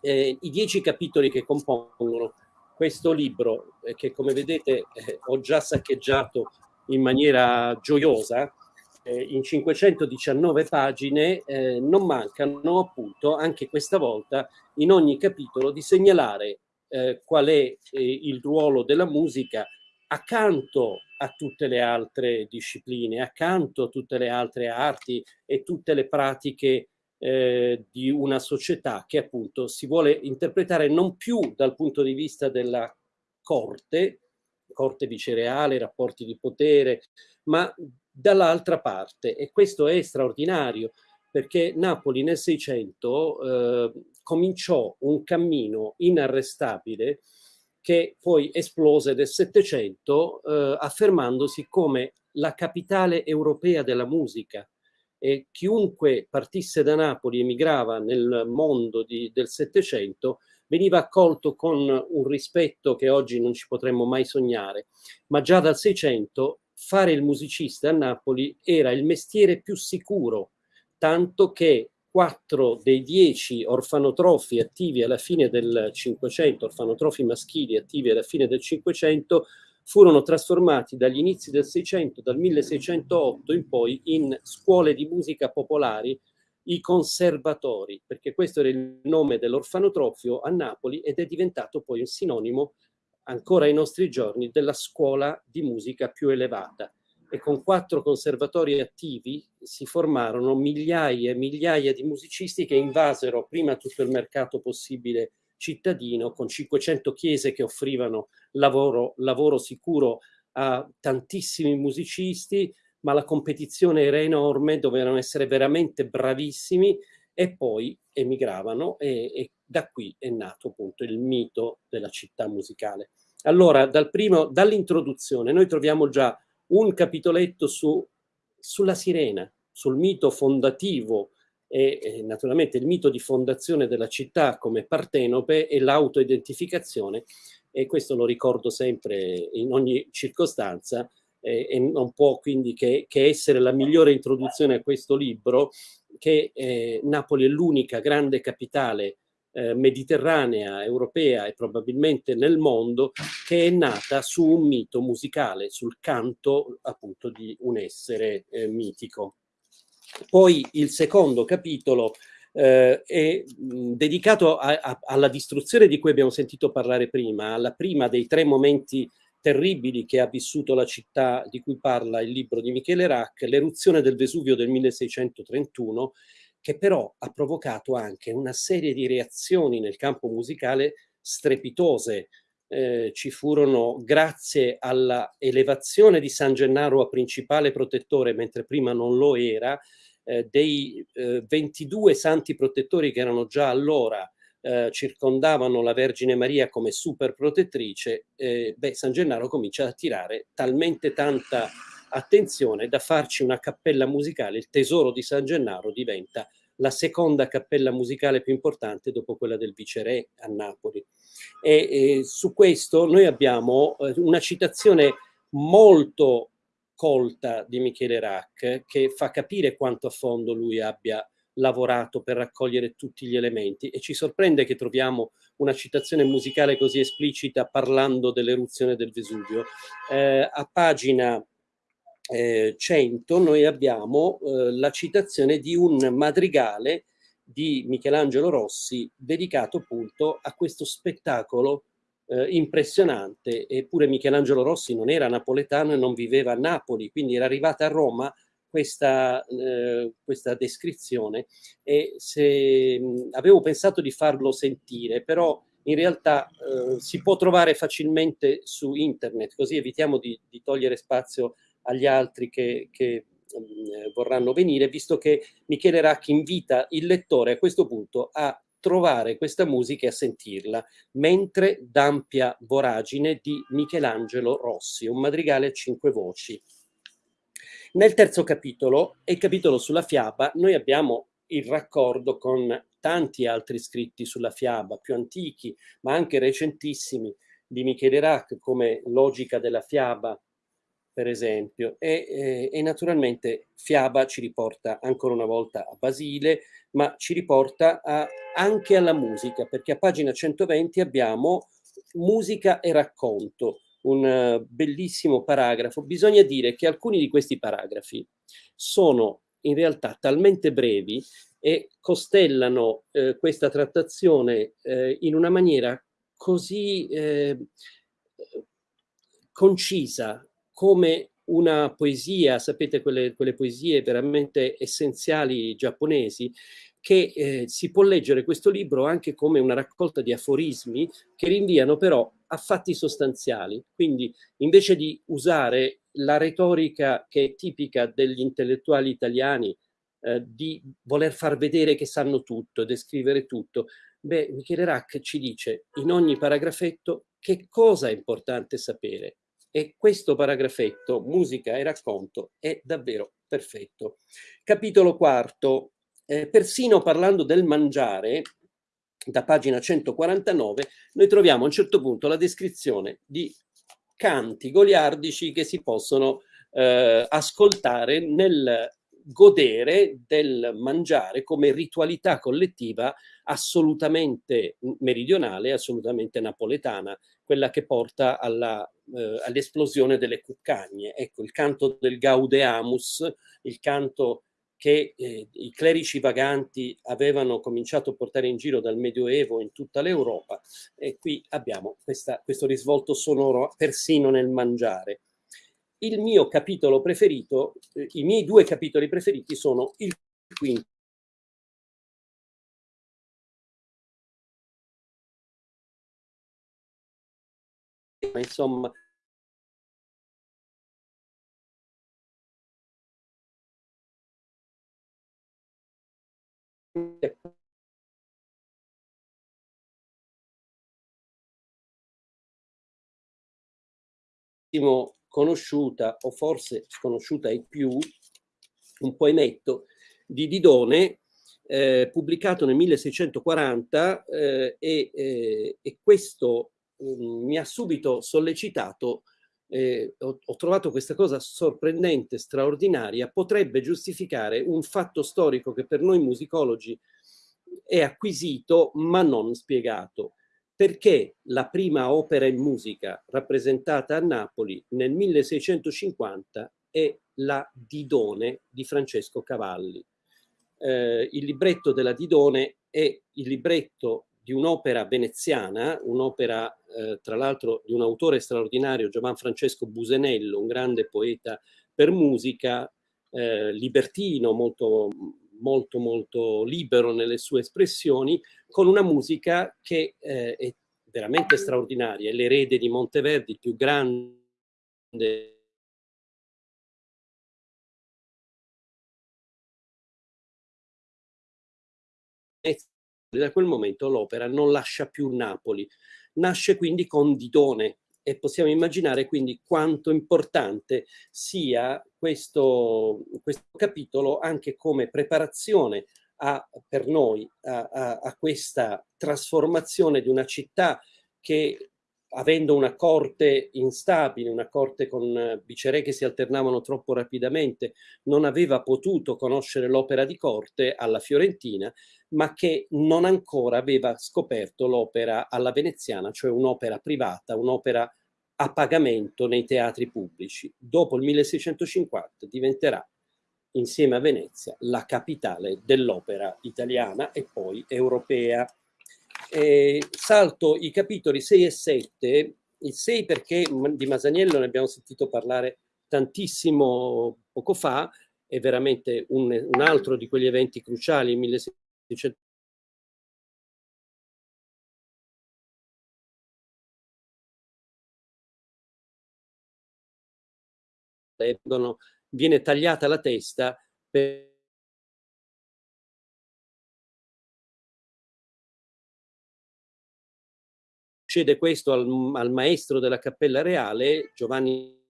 Eh, I dieci capitoli che compongono questo libro, eh, che come vedete eh, ho già saccheggiato in maniera gioiosa, eh, in 519 pagine eh, non mancano appunto anche questa volta in ogni capitolo di segnalare eh, qual è eh, il ruolo della musica accanto a tutte le altre discipline, accanto a tutte le altre arti e tutte le pratiche eh, di una società che appunto si vuole interpretare non più dal punto di vista della corte, corte vicereale, rapporti di potere, ma dall'altra parte. E questo è straordinario perché Napoli nel 600 eh, cominciò un cammino inarrestabile che poi esplose nel 700 eh, affermandosi come la capitale europea della musica. E chiunque partisse da Napoli emigrava nel mondo di, del Settecento veniva accolto con un rispetto che oggi non ci potremmo mai sognare, ma già dal 600 fare il musicista a Napoli era il mestiere più sicuro, tanto che quattro dei dieci orfanotrofi attivi alla fine del Cinquecento, orfanotrofi maschili attivi alla fine del Cinquecento, furono trasformati dagli inizi del Seicento, dal 1608 in poi, in scuole di musica popolari, i conservatori, perché questo era il nome dell'orfanotrofio a Napoli ed è diventato poi un sinonimo ancora ai nostri giorni della scuola di musica più elevata. E con quattro conservatori attivi si formarono migliaia e migliaia di musicisti che invasero prima tutto il mercato possibile cittadino con 500 chiese che offrivano lavoro, lavoro sicuro a tantissimi musicisti ma la competizione era enorme, dovevano essere veramente bravissimi e poi emigravano e, e da qui è nato appunto il mito della città musicale. Allora, dal dall'introduzione noi troviamo già un capitoletto su, sulla sirena, sul mito fondativo e, e, naturalmente il mito di fondazione della città come Partenope e l'autoidentificazione e questo lo ricordo sempre in ogni circostanza eh, e non può quindi che, che, essere la migliore introduzione a questo libro che eh, Napoli è l'unica grande capitale eh, mediterranea, europea e probabilmente nel mondo che è nata su un mito musicale, sul canto appunto di un essere eh, mitico. Poi il secondo capitolo eh, è dedicato a, a, alla distruzione di cui abbiamo sentito parlare prima, alla prima dei tre momenti terribili che ha vissuto la città di cui parla il libro di Michele Rack, l'eruzione del Vesuvio del 1631 che però ha provocato anche una serie di reazioni nel campo musicale strepitose. Eh, ci furono, grazie alla elevazione di San Gennaro a principale protettore, mentre prima non lo era, eh, dei eh, 22 santi protettori che erano già allora eh, circondavano la Vergine Maria come super protettrice, eh, beh, San Gennaro comincia ad attirare talmente tanta attenzione da farci una cappella musicale, il tesoro di San Gennaro diventa la seconda cappella musicale più importante dopo quella del viceré a Napoli. E, e su questo noi abbiamo eh, una citazione molto colta di Michele Rack che fa capire quanto a fondo lui abbia lavorato per raccogliere tutti gli elementi e ci sorprende che troviamo una citazione musicale così esplicita parlando dell'eruzione del Vesuvio. Eh, a pagina eh, 100 noi abbiamo eh, la citazione di un madrigale di Michelangelo Rossi dedicato appunto a questo spettacolo eh, impressionante, eppure Michelangelo Rossi non era napoletano e non viveva a Napoli, quindi era arrivata a Roma questa, eh, questa descrizione e se, mh, avevo pensato di farlo sentire, però in realtà eh, si può trovare facilmente su internet, così evitiamo di, di togliere spazio agli altri che, che mh, vorranno venire, visto che Michele Racchi invita il lettore a questo punto a trovare questa musica e a sentirla, mentre d'ampia voragine di Michelangelo Rossi, un madrigale a cinque voci. Nel terzo capitolo, e il capitolo sulla fiaba, noi abbiamo il raccordo con tanti altri scritti sulla fiaba, più antichi, ma anche recentissimi, di Michele Rack, come Logica della fiaba, per esempio, e, e, naturalmente Fiaba ci riporta ancora una volta a Basile, ma ci riporta a, anche alla musica, perché a pagina 120 abbiamo musica e racconto, un uh, bellissimo paragrafo. Bisogna dire che alcuni di questi paragrafi sono in realtà talmente brevi e costellano eh, questa trattazione eh, in una maniera così eh, concisa, come una poesia, sapete quelle, quelle poesie veramente essenziali giapponesi, che eh, si può leggere questo libro anche come una raccolta di aforismi che rinviano però a fatti sostanziali. Quindi invece di usare la retorica che è tipica degli intellettuali italiani, eh, di voler far vedere che sanno tutto, descrivere tutto, beh, Michele Rack ci dice in ogni paragrafetto che cosa è importante sapere e questo paragrafetto, musica e racconto, è davvero perfetto. Capitolo quarto, eh, persino parlando del mangiare, da pagina 149, noi troviamo a un certo punto la descrizione di canti goliardici che si possono eh, ascoltare nel godere del mangiare come ritualità collettiva assolutamente meridionale, assolutamente napoletana, quella che porta eh, all'esplosione all delle cuccagne. Ecco, il canto del Gaudeamus, il canto che eh, i clerici vaganti avevano cominciato a portare in giro dal Medioevo in tutta l'Europa e qui abbiamo questa, questo risvolto sonoro persino nel mangiare. Il mio capitolo preferito, eh, i miei due capitoli preferiti sono il quinto. Insomma conosciuta o forse sconosciuta ai più, un poemetto di Didone eh, pubblicato nel 1640 eh, e, eh, e, questo um, mi ha subito sollecitato, eh, ho, ho trovato questa cosa sorprendente, straordinaria, potrebbe giustificare un fatto storico che per noi musicologi è acquisito ma non spiegato perché la prima opera in musica rappresentata a Napoli nel 1650 è la Didone di Francesco Cavalli. Eh, il libretto della Didone è il libretto di un'opera veneziana, un'opera eh, tra l'altro di un autore straordinario, Giovan Francesco Busenello, un grande poeta per musica, eh, libertino, molto molto molto libero nelle sue espressioni, con una musica che eh, è veramente straordinaria, è l'erede di Monteverdi, il più grande da quel momento l'opera non lascia più Napoli, nasce quindi con Didone, e possiamo immaginare quindi quanto importante sia questo, questo capitolo anche come preparazione a, per noi a, a, a, questa trasformazione di una città che avendo una corte instabile, una corte con viceré che si alternavano troppo rapidamente, non aveva potuto conoscere l'opera di corte alla Fiorentina, ma che non ancora aveva scoperto l'opera alla veneziana, cioè un'opera privata, un'opera a pagamento nei teatri pubblici. Dopo il 1650 diventerà, insieme a Venezia, la capitale dell'opera italiana e poi europea. Eh, salto i capitoli 6 e 7, il 6 perché di Masaniello ne abbiamo sentito parlare tantissimo poco fa, è veramente un, un altro di quegli eventi cruciali, il 1650 dice viene tagliata la testa per succede questo al, al maestro della cappella reale Giovanni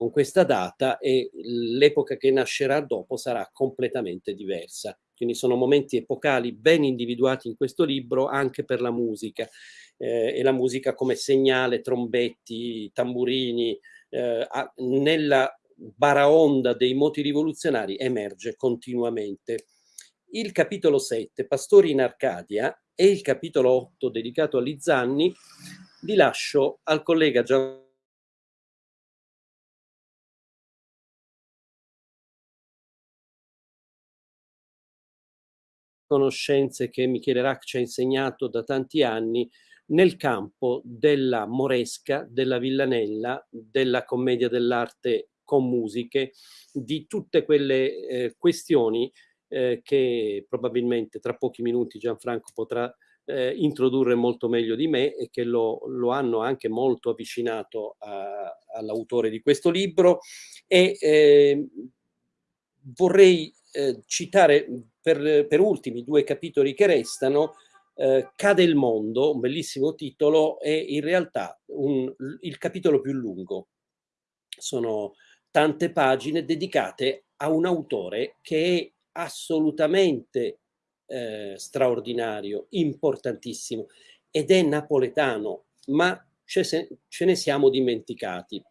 con questa data e l'epoca che nascerà dopo sarà completamente diversa. Quindi sono momenti epocali ben individuati in questo libro anche per la musica eh, e la musica come segnale, trombetti, tamburini, eh, a, nella baraonda dei moti rivoluzionari emerge continuamente. Il capitolo 7, Pastori in Arcadia, e il capitolo 8, dedicato a Lizzanni, li lascio al collega Gianni conoscenze che Michele Rack ci ha insegnato da tanti anni nel campo della moresca, della villanella, della commedia dell'arte con musiche, di tutte quelle eh, questioni eh, che probabilmente tra pochi minuti Gianfranco potrà eh, introdurre molto meglio di me e che lo, lo hanno anche molto avvicinato all'autore di questo libro. E eh, vorrei eh, citare per, per ultimi due capitoli che restano, eh, Cade il mondo, un bellissimo titolo, è in realtà un, il capitolo più lungo. Sono tante pagine dedicate a un autore che è assolutamente eh, straordinario, importantissimo, ed è napoletano, ma ce, ce ne siamo dimenticati.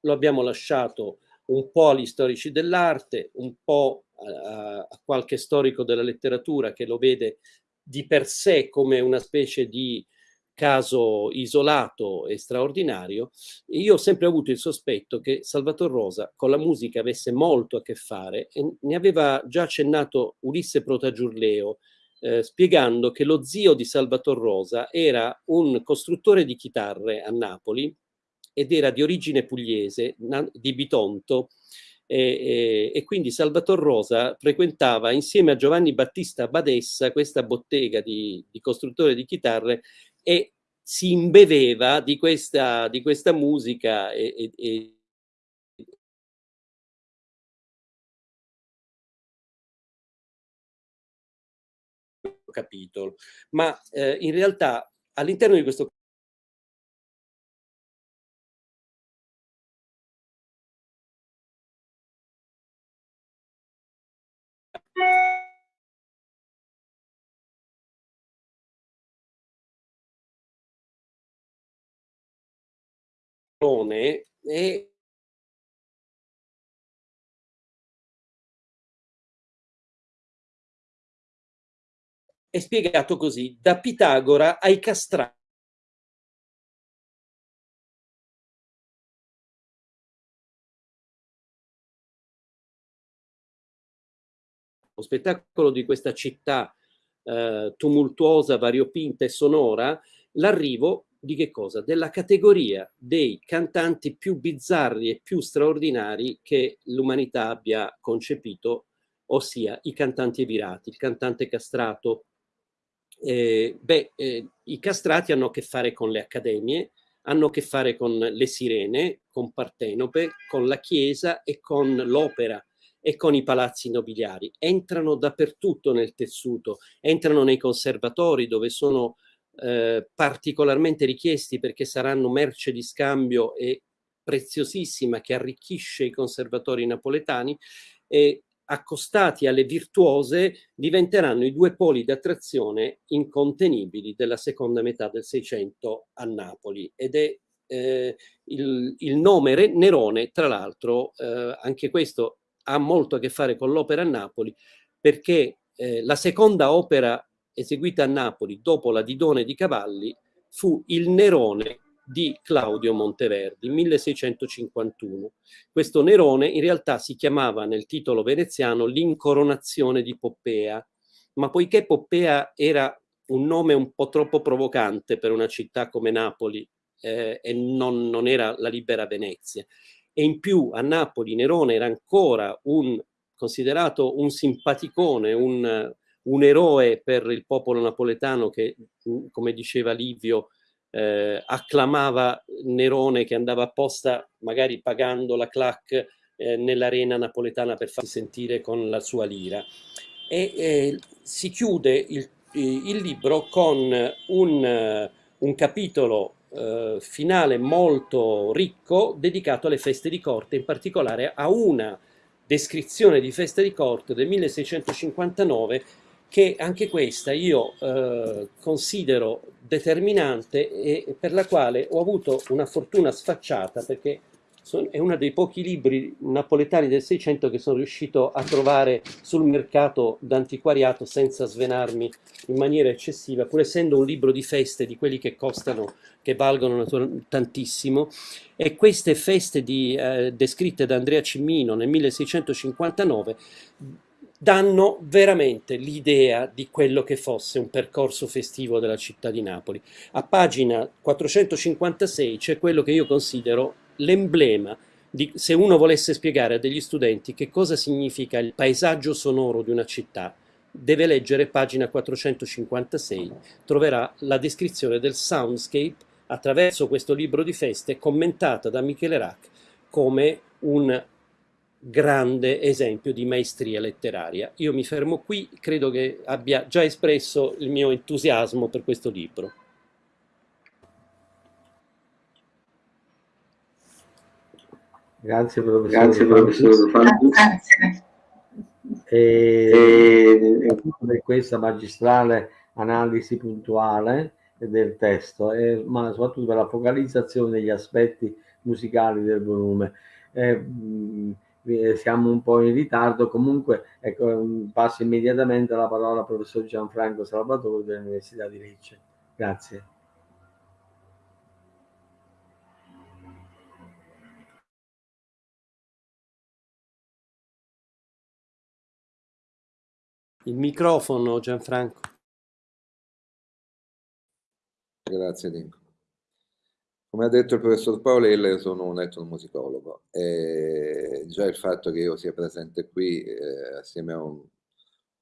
Lo abbiamo lasciato un po' agli storici dell'arte, un po' a, qualche storico della letteratura che lo vede di per sé come una specie di caso isolato e straordinario, io ho sempre avuto il sospetto che Salvatore Rosa con la musica avesse molto a che fare e ne aveva già accennato Ulisse Protagiurleo, eh, spiegando che lo zio di Salvatore Rosa era un costruttore di chitarre a Napoli ed era di origine pugliese, di Bitonto, e, e, e, quindi Salvator Rosa frequentava insieme a Giovanni Battista Badessa questa bottega di, di costruttore di chitarre e si imbeveva di questa, di questa musica e, e capitolo. Ma eh, in realtà all'interno di questo e è spiegato così, da Pitagora ai castrati. Lo spettacolo di questa città eh, tumultuosa, variopinta e sonora, l'arrivo di che cosa? Della categoria dei cantanti più bizzarri e più straordinari che l'umanità abbia concepito, ossia i cantanti evirati, il cantante castrato. Eh, beh, eh, i castrati hanno a che fare con le accademie, hanno a che fare con le sirene, con Partenope, con la chiesa e con l'opera e con i palazzi nobiliari. Entrano dappertutto nel tessuto, entrano nei conservatori dove sono eh, particolarmente richiesti perché saranno merce di scambio e preziosissima che arricchisce i conservatori napoletani e accostati alle virtuose, diventeranno i due poli di attrazione incontenibili della seconda metà del Seicento a Napoli. Ed è eh, il, il, nome Nerone, tra l'altro, eh, anche questo ha molto a che fare con l'opera a Napoli, perché eh, la seconda opera eseguita a Napoli dopo la Didone di Cavalli fu il Nerone di Claudio Monteverdi, 1651. Questo Nerone in realtà si chiamava nel titolo veneziano l'incoronazione di Poppea, ma poiché Poppea era un nome un po' troppo provocante per una città come Napoli eh, e non, non era la libera Venezia, e in più a Napoli Nerone era ancora un considerato un simpaticone, un, un eroe per il popolo napoletano che, come diceva Livio, eh, acclamava Nerone che andava apposta, magari pagando la clac eh, nell'arena napoletana per farsi sentire con la sua lira. E eh, si chiude il, il, libro con un, un capitolo eh, finale molto ricco dedicato alle feste di corte, in particolare a una descrizione di feste di corte del 1659 che anche questa io eh, considero determinante e per la quale ho avuto una fortuna sfacciata perché è uno dei pochi libri napoletani del Seicento che sono riuscito a trovare sul mercato d'antiquariato senza svenarmi in maniera eccessiva, pur essendo un libro di feste di quelli che costano, che valgono tantissimo. E queste feste di, eh, descritte da Andrea Cimmino nel 1659 danno veramente l'idea di quello che fosse un percorso festivo della città di Napoli. A pagina 456 c'è quello che io considero l'emblema di, se uno volesse spiegare a degli studenti che cosa significa il paesaggio sonoro di una città, deve leggere pagina 456, troverà la descrizione del soundscape attraverso questo libro di feste commentata da Michele Rack come un grande esempio di maestria letteraria. Io mi fermo qui, credo che abbia già espresso il mio entusiasmo per questo libro. Grazie professore. Grazie professore. Grazie. E, e questa magistrale analisi puntuale del testo, e, ma soprattutto per la focalizzazione degli aspetti musicali del volume. Eh, siamo un po' in ritardo, comunque ecco, passo immediatamente la parola al professor Gianfranco Salvatore dell'Università di Lecce. Grazie. Il microfono Gianfranco. Grazie Dinko. Come ha detto il professor Paolella, io sono un etnomusicologo e già il fatto che io sia presente qui eh, assieme a un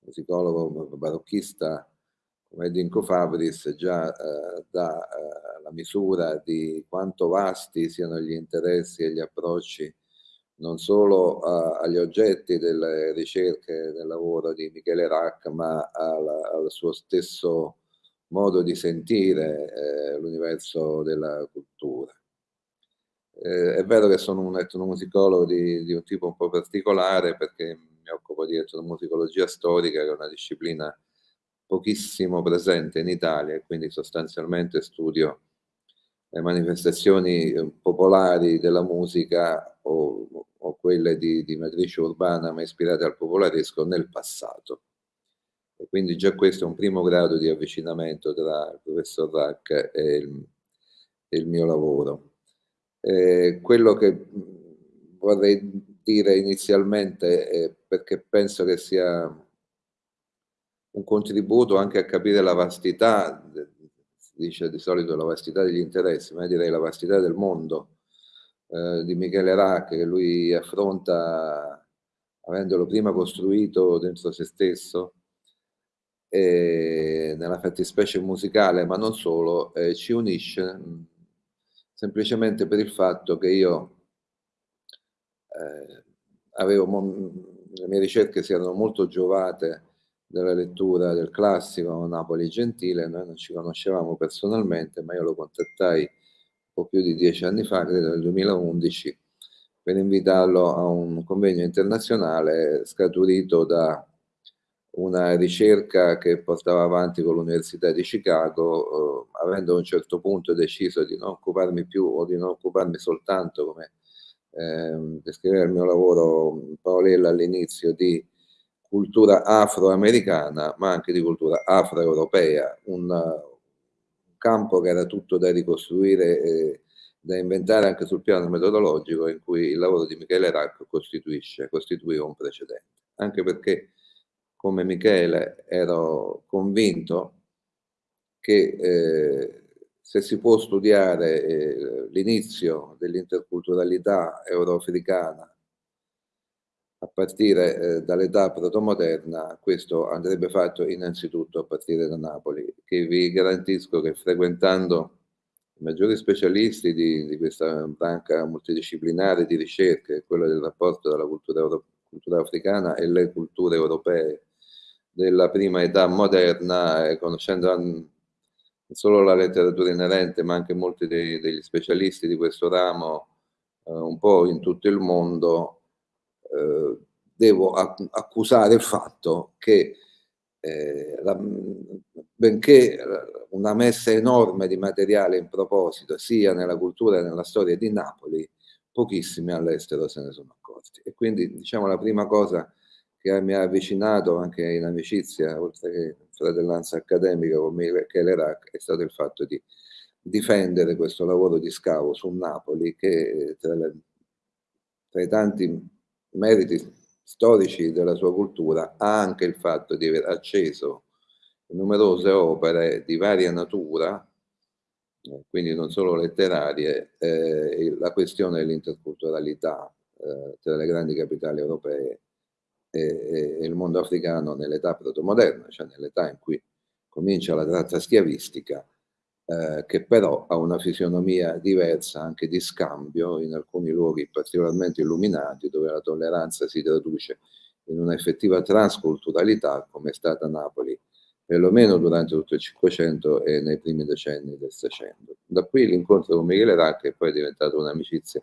musicologo barocchista come Dinko Fabris già eh, dà eh, la misura di quanto vasti siano gli interessi e gli approcci non solo uh, agli oggetti delle ricerche del lavoro di Michele Rack, ma al, al suo stesso modo di sentire eh, l'universo della cultura. Eh, è vero che sono un etnomusicologo di, di, un tipo un po' particolare perché mi occupo di etnomusicologia storica, che è una disciplina pochissimo presente in Italia e quindi sostanzialmente studio le manifestazioni popolari della musica o, o quelle di, di, matrice urbana ma ispirate al popolaresco nel passato. E quindi già questo è un primo grado di avvicinamento tra il professor Rack e il, e il mio lavoro. Eh, quello che vorrei dire inizialmente, è perché penso che sia un contributo anche a capire la vastità dice di solito la vastità degli interessi, ma direi la vastità del mondo eh, di Michele Rack, che lui affronta avendolo prima costruito dentro se stesso, e nella fattispecie musicale, ma non solo, eh, ci unisce semplicemente per il fatto che io eh, avevo, le mie ricerche si erano molto giovate della lettura del classico Napoli Gentile, noi non ci conoscevamo personalmente, ma io lo contattai un po' più di dieci anni fa, credo nel 2011, per invitarlo a un convegno internazionale scaturito da una ricerca che portava avanti con l'Università di Chicago, eh, avendo a un certo punto deciso di non occuparmi più o di non occuparmi soltanto, come eh, descriveva il mio lavoro Paolella all'inizio, di cultura afroamericana, ma anche di cultura afroeuropea, un, un campo che era tutto da ricostruire e da inventare anche sul piano metodologico, in cui il lavoro di Michele Racco costituisce, costituiva un precedente. Anche perché come Michele ero convinto che eh, se si può studiare eh, l'inizio dell'interculturalità euroafricana a partire eh, dall'età protomoderna, questo andrebbe fatto innanzitutto a partire da Napoli, che vi garantisco che frequentando i maggiori specialisti di, di questa banca multidisciplinare di ricerche, quella del rapporto tra la cultura, cultura africana e le culture europee della prima età moderna, eh, conoscendo non solo la letteratura inerente, ma anche molti dei, degli specialisti di questo ramo, eh, un po' in tutto il mondo, eh, devo accusare il fatto che eh, la, benché una messa enorme di materiale in proposito sia nella cultura che nella storia di Napoli, pochissimi all'estero se ne sono accorti. E quindi diciamo la prima cosa che mi ha avvicinato anche in amicizia, oltre che in fratellanza accademica con Michele Rack, è stato il fatto di difendere questo lavoro di scavo su Napoli che tra, le, tra i tanti meriti storici della sua cultura ha anche il fatto di aver acceso numerose opere di varia natura, eh, quindi non solo letterarie, eh, la questione dell'interculturalità eh, tra le grandi capitali europee e, e il mondo africano nell'età protomoderna, cioè nell'età in cui comincia la tratta schiavistica, eh, che però ha una fisionomia diversa anche di scambio in alcuni luoghi particolarmente illuminati, dove la tolleranza si traduce in un'effettiva transculturalità, come è stata Napoli, perlomeno durante tutto il Cinquecento e nei primi decenni del Seicento. Da qui l'incontro con Michele Racca è poi diventato un'amicizia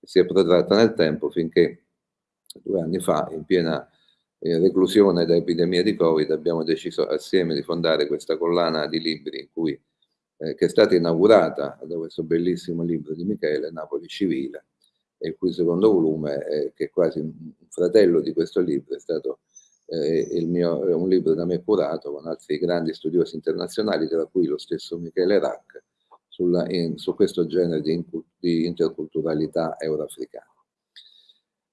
che si è protratta nel tempo finché due anni fa, in piena eh, reclusione da epidemia di Covid, abbiamo deciso assieme di fondare questa collana di libri cui, eh, che è stata inaugurata da questo bellissimo libro di Michele, Napoli Civile, il cui secondo volume, eh, che è quasi un fratello di questo libro, è stato eh, mio, un libro da me curato con altri grandi studiosi internazionali, tra cui lo stesso Michele Rack, sulla, in, su questo genere di, di interculturalità euroafricana.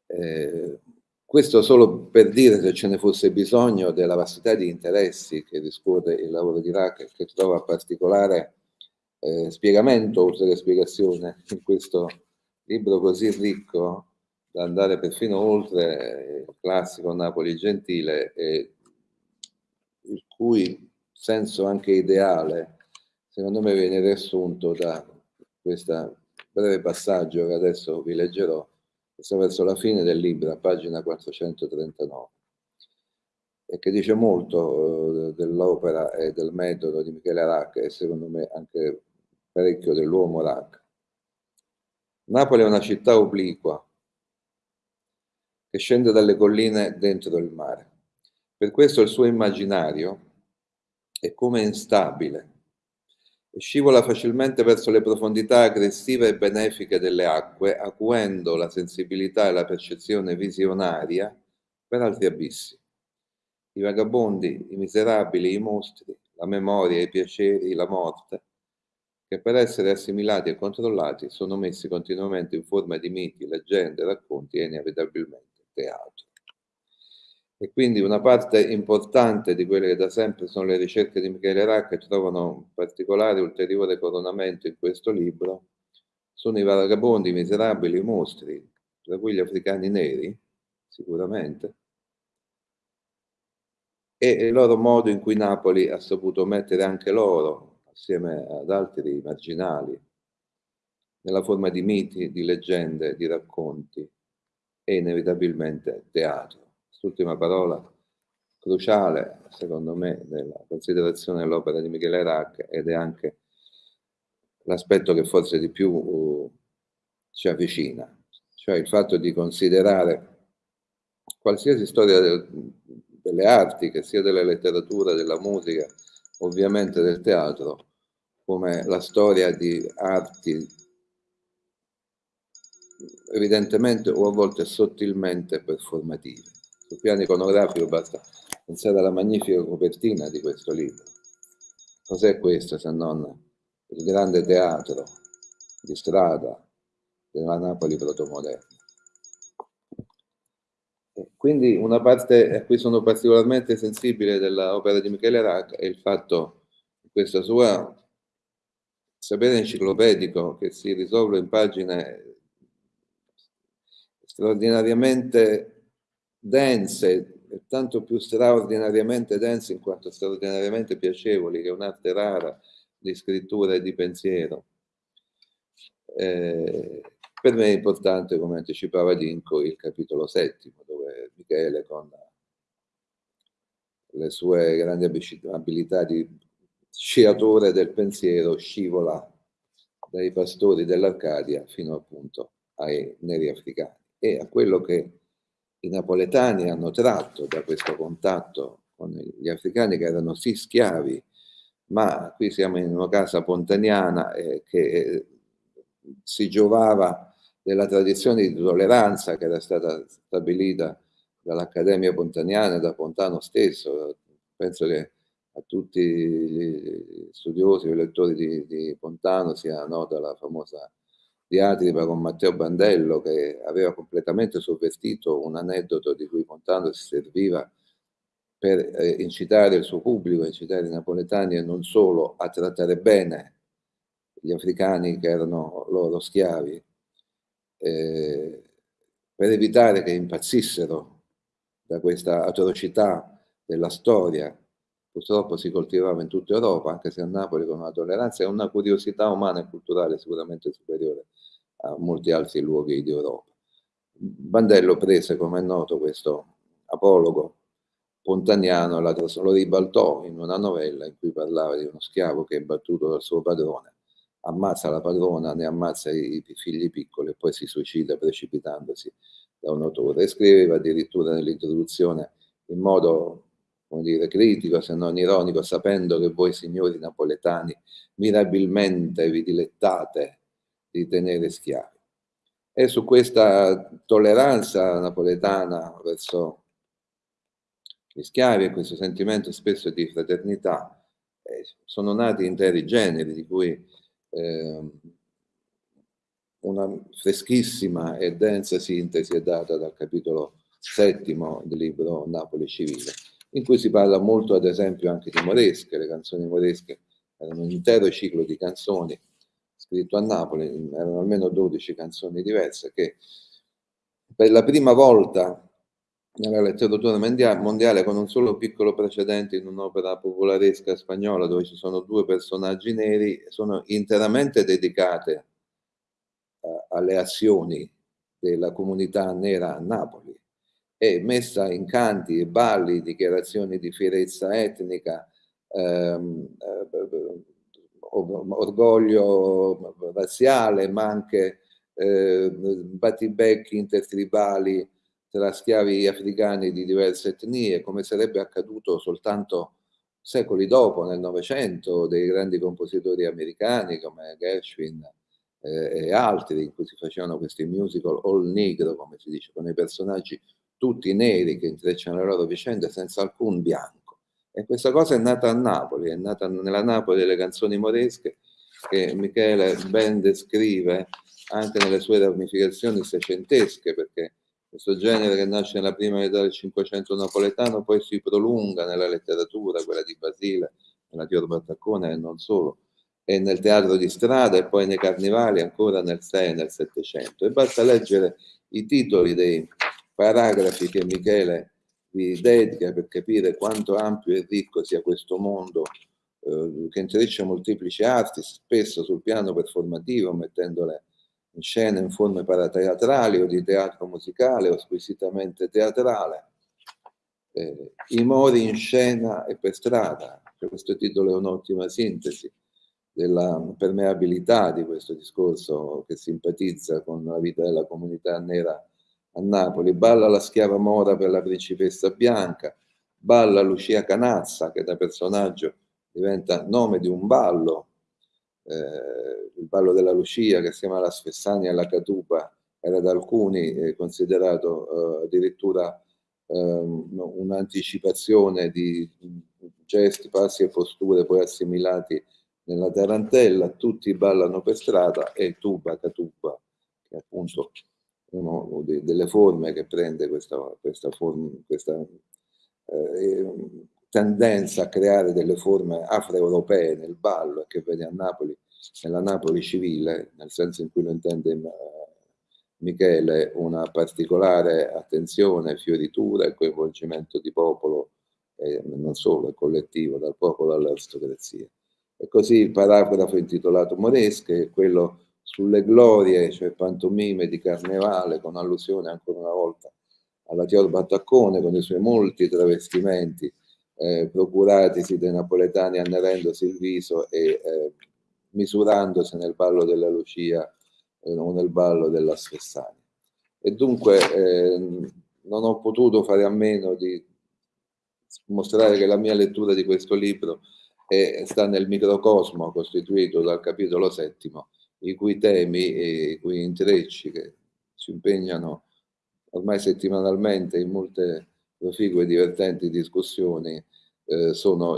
Eh, questo solo per dire se ce ne fosse bisogno della vastità di interessi che discorre il lavoro di Rack che trova particolare eh, spiegamento oltre che spiegazione in questo libro così ricco da andare perfino oltre il classico Napoli gentile e il cui senso anche ideale secondo me viene riassunto da questo breve passaggio che adesso vi leggerò questo verso la fine del libro, a pagina 439, e che dice molto eh, dell'opera e del metodo di Michele Rack e secondo me anche parecchio dell'uomo Rack. Napoli è una città obliqua che scende dalle colline dentro il mare. Per questo il suo immaginario è come instabile, scivola facilmente verso le profondità aggressive e benefiche delle acque, acuendo la sensibilità e la percezione visionaria per altri abissi. I vagabondi, i miserabili, i mostri, la memoria, i piaceri, la morte, che per essere assimilati e controllati sono messi continuamente in forma di miti, leggende, racconti e inevitabilmente teatro. E quindi una parte importante di quelle che da sempre sono le ricerche di Michele Racca trovano un particolare ulteriore coronamento in questo libro, sono i vagabondi, i miserabili, i mostri, tra cui gli africani neri, sicuramente, e il loro modo in cui Napoli ha saputo mettere anche loro, assieme ad altri marginali, nella forma di miti, di leggende, di racconti e inevitabilmente teatro quest'ultima parola cruciale, secondo me, nella considerazione dell'opera di Michele Rack ed è anche l'aspetto che forse di più uh, ci avvicina, cioè il fatto di considerare qualsiasi storia del, delle arti, che sia della letteratura, della musica, ovviamente del teatro, come la storia di arti evidentemente o a volte sottilmente performative. Sul piano iconografico basta pensare alla magnifica copertina di questo libro. Cos'è questo se non il grande teatro di strada della Napoli protomoderna? Quindi una parte a cui sono particolarmente sensibile dell'opera di Michele Rack è il fatto che questa sua sapere enciclopedico che si risolve in pagine straordinariamente dense, tanto più straordinariamente dense in quanto straordinariamente piacevoli, che è un'arte rara di scrittura e di pensiero. Eh, per me è importante, come anticipava Dinko, il capitolo settimo, dove Michele con le sue grandi abilità di sciatore del pensiero scivola dai pastori dell'Arcadia fino appunto ai neri africani e a quello che i napoletani hanno tratto da questo contatto con gli africani che erano sì schiavi, ma qui siamo in una casa pontaniana eh, che si giovava della tradizione di tolleranza che era stata stabilita dall'Accademia Pontaniana e da Pontano stesso. Penso che a tutti gli studiosi e lettori di, di Pontano sia nota la famosa diatriba con Matteo Bandello che aveva completamente sovvertito un aneddoto di cui Pontano si serviva per eh, incitare il suo pubblico, incitare i napoletani e non solo a trattare bene gli africani che erano loro schiavi, eh, per evitare che impazzissero da questa atrocità della storia. Purtroppo si coltivava in tutta Europa, anche se a Napoli con una tolleranza e una curiosità umana e culturale sicuramente superiore a molti altri luoghi di Europa. Bandello prese, come è noto, questo apologo pontaniano, lo ribaltò in una novella in cui parlava di uno schiavo che è battuto dal suo padrone, ammazza la padrona, ne ammazza i figli piccoli e poi si suicida precipitandosi da un autore. E scriveva addirittura nell'introduzione in modo come dire, critico, se non ironico, sapendo che voi signori napoletani mirabilmente vi dilettate di tenere schiavi. E su questa tolleranza napoletana verso gli schiavi e questo sentimento spesso di fraternità eh, sono nati interi generi di cui eh, una freschissima e densa sintesi è data dal capitolo settimo del libro Napoli Civile, in cui si parla molto ad esempio anche di moresche, le canzoni moresche erano un intero ciclo di canzoni scritto a Napoli, erano almeno 12 canzoni diverse che per la prima volta nella letteratura mondiale con un solo piccolo precedente in un'opera popolaresca spagnola dove ci sono due personaggi neri, sono interamente dedicate uh, alle azioni della comunità nera a Napoli e messa in canti e balli, dichiarazioni di fierezza etnica, ehm, eh, orgoglio razziale, ma anche eh, battibecchi intertribali tra schiavi africani di diverse etnie, come sarebbe accaduto soltanto secoli dopo, nel Novecento, dei grandi compositori americani come Gershwin eh, e altri, in cui si facevano questi musical all negro, come si dice, con i personaggi tutti neri che intrecciano le loro vicende senza alcun bianco. E questa cosa è nata a Napoli, è nata nella Napoli delle canzoni moresche che Michele ben descrive anche nelle sue ramificazioni secentesche, perché questo genere che nasce nella prima metà del Cinquecento napoletano poi si prolunga nella letteratura, quella di Basile, nella Tior Battaccone e non solo, e nel teatro di strada e poi nei carnevali ancora nel 6 e nel Settecento. E basta leggere i titoli dei paragrafi che Michele vi dedica per capire quanto ampio e ricco sia questo mondo eh, che intreccia molteplici arti, spesso sul piano performativo, mettendole in scena in forme parateatrali o di teatro musicale o squisitamente teatrale. Eh, I mori in scena e per strada, cioè questo titolo è un'ottima sintesi della permeabilità di questo discorso che simpatizza con la vita della comunità nera a Napoli. Balla la schiava mora per la principessa bianca, balla Lucia Canazza che da personaggio diventa nome di un ballo, eh, il ballo della Lucia che assieme alla Sfessania e alla Catupa era da alcuni eh, considerato eh, addirittura ehm, un'anticipazione di gesti, passi e posture poi assimilati nella tarantella, tutti ballano per strada e tuba, catuba, che è appunto una delle forme che prende questa, questa, forma, questa eh, tendenza a creare delle forme afroeuropee nel ballo che vede a Napoli, nella Napoli civile, nel senso in cui lo intende uh, Michele, una particolare attenzione, fioritura e coinvolgimento di popolo, e non solo, collettivo, dal popolo all'aristocrazia. E così il paragrafo intitolato Moresche è quello sulle glorie, cioè pantomime di carnevale, con allusione ancora una volta alla Tior Battaccone, con i suoi molti travestimenti eh, procuratisi dai napoletani annerendosi il viso e eh, misurandosi nel ballo della Lucia eh, o nel ballo della Svessania. E dunque eh, non ho potuto fare a meno di mostrare che la mia lettura di questo libro è, sta nel microcosmo costituito dal capitolo settimo, i cui temi e i cui intrecci che ci impegnano ormai settimanalmente in molte proficue e divertenti discussioni eh, sono,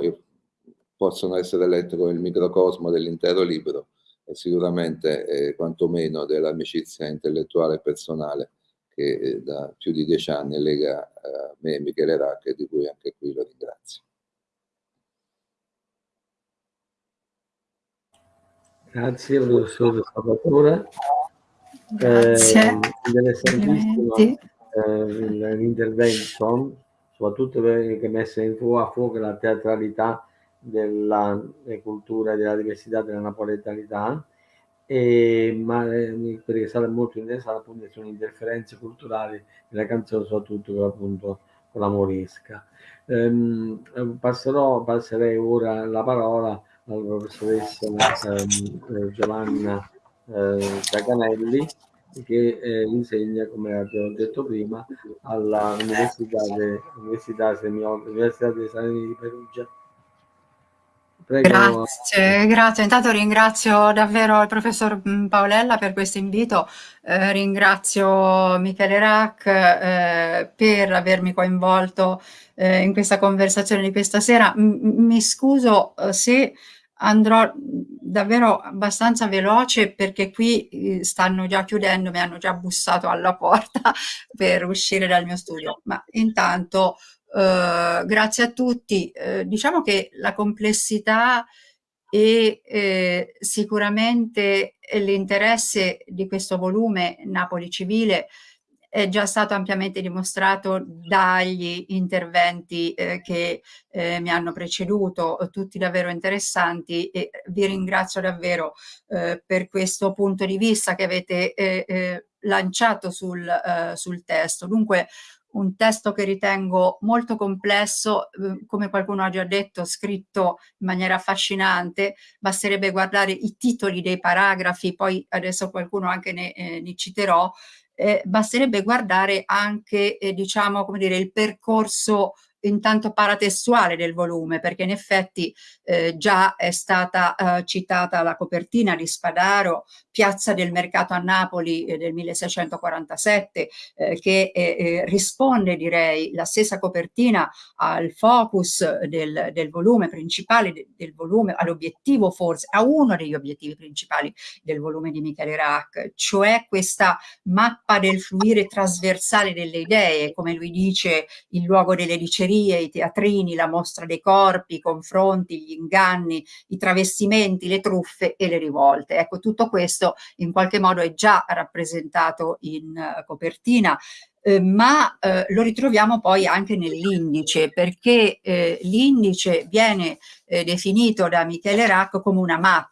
possono essere letti come il microcosmo dell'intero libro e sicuramente eh, quantomeno dell'amicizia intellettuale e personale che eh, da più di dieci anni lega eh, me e Michele Racche, di cui anche qui lo ringrazio. Grazie professore Salvatore. Grazie. Eh, interessantissimo eh, l'intervento, soprattutto perché messa in fuoco a fuoco la teatralità della cultura e della diversità della napoletanità, e, ma eh, perché sarà molto interessante appunto sono interferenze culturali nella canzone, soprattutto con, appunto, con la morisca. Ehm, passerò, passerei ora la parola alla professoressa ehm, Giovanna eh, Giacanelli che eh, insegna, come abbiamo detto prima, de, Università, Università dei Salini di Perugia. Prego. Grazie, grazie. Intanto ringrazio davvero il professor mm, Paolella per questo invito, eh, ringrazio Michele Rack eh, per avermi coinvolto eh, in questa conversazione di questa sera. M mi scuso eh, se andrò davvero abbastanza veloce perché qui eh, stanno già chiudendo, mi hanno già bussato alla porta per uscire dal mio studio, ma intanto eh, grazie a tutti. Eh, diciamo che la complessità e eh, sicuramente l'interesse di questo volume Napoli Civile è già stato ampiamente dimostrato dagli interventi eh, che eh, mi hanno preceduto, tutti davvero interessanti e vi ringrazio davvero eh, per questo punto di vista che avete eh, eh, lanciato sul, eh, sul testo. Dunque un testo che ritengo molto complesso, come qualcuno ha già detto, scritto in maniera affascinante, basterebbe guardare i titoli dei paragrafi, poi adesso qualcuno anche ne, eh, ne citerò, eh, basterebbe guardare anche eh, diciamo come dire il percorso intanto paratestuale del volume, perché in effetti eh, già è stata eh, citata la copertina di Spadaro, Piazza del Mercato a Napoli eh, del 1647, eh, che eh, eh, risponde, direi, la stessa copertina al focus del, del volume principale, de, del volume, all'obiettivo forse, a uno degli obiettivi principali del volume di Michele Rack, cioè questa mappa del fluire trasversale delle idee, come lui dice, il luogo delle dicerie osterie, i teatrini, la mostra dei corpi, i confronti, gli inganni, i travestimenti, le truffe e le rivolte. Ecco, tutto questo in qualche modo è già rappresentato in uh, copertina eh, ma eh, lo ritroviamo poi anche nell'indice perché eh, l'indice viene eh, definito da Michele Rack come una mappa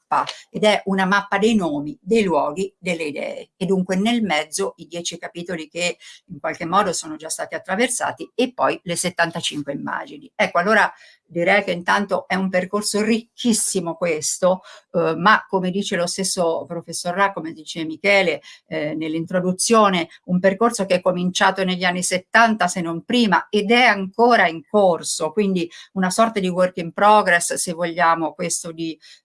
ed è una mappa dei nomi, dei luoghi, delle idee e dunque nel mezzo i dieci capitoli che in qualche modo sono già stati attraversati e poi le 75 immagini. Ecco allora direi che intanto è un percorso ricchissimo questo, eh, ma come dice lo stesso professor Ra, come dice Michele eh, nell'introduzione, un percorso che è cominciato negli anni 70 se non prima ed è ancora in corso, quindi una sorta di work in progress se vogliamo questo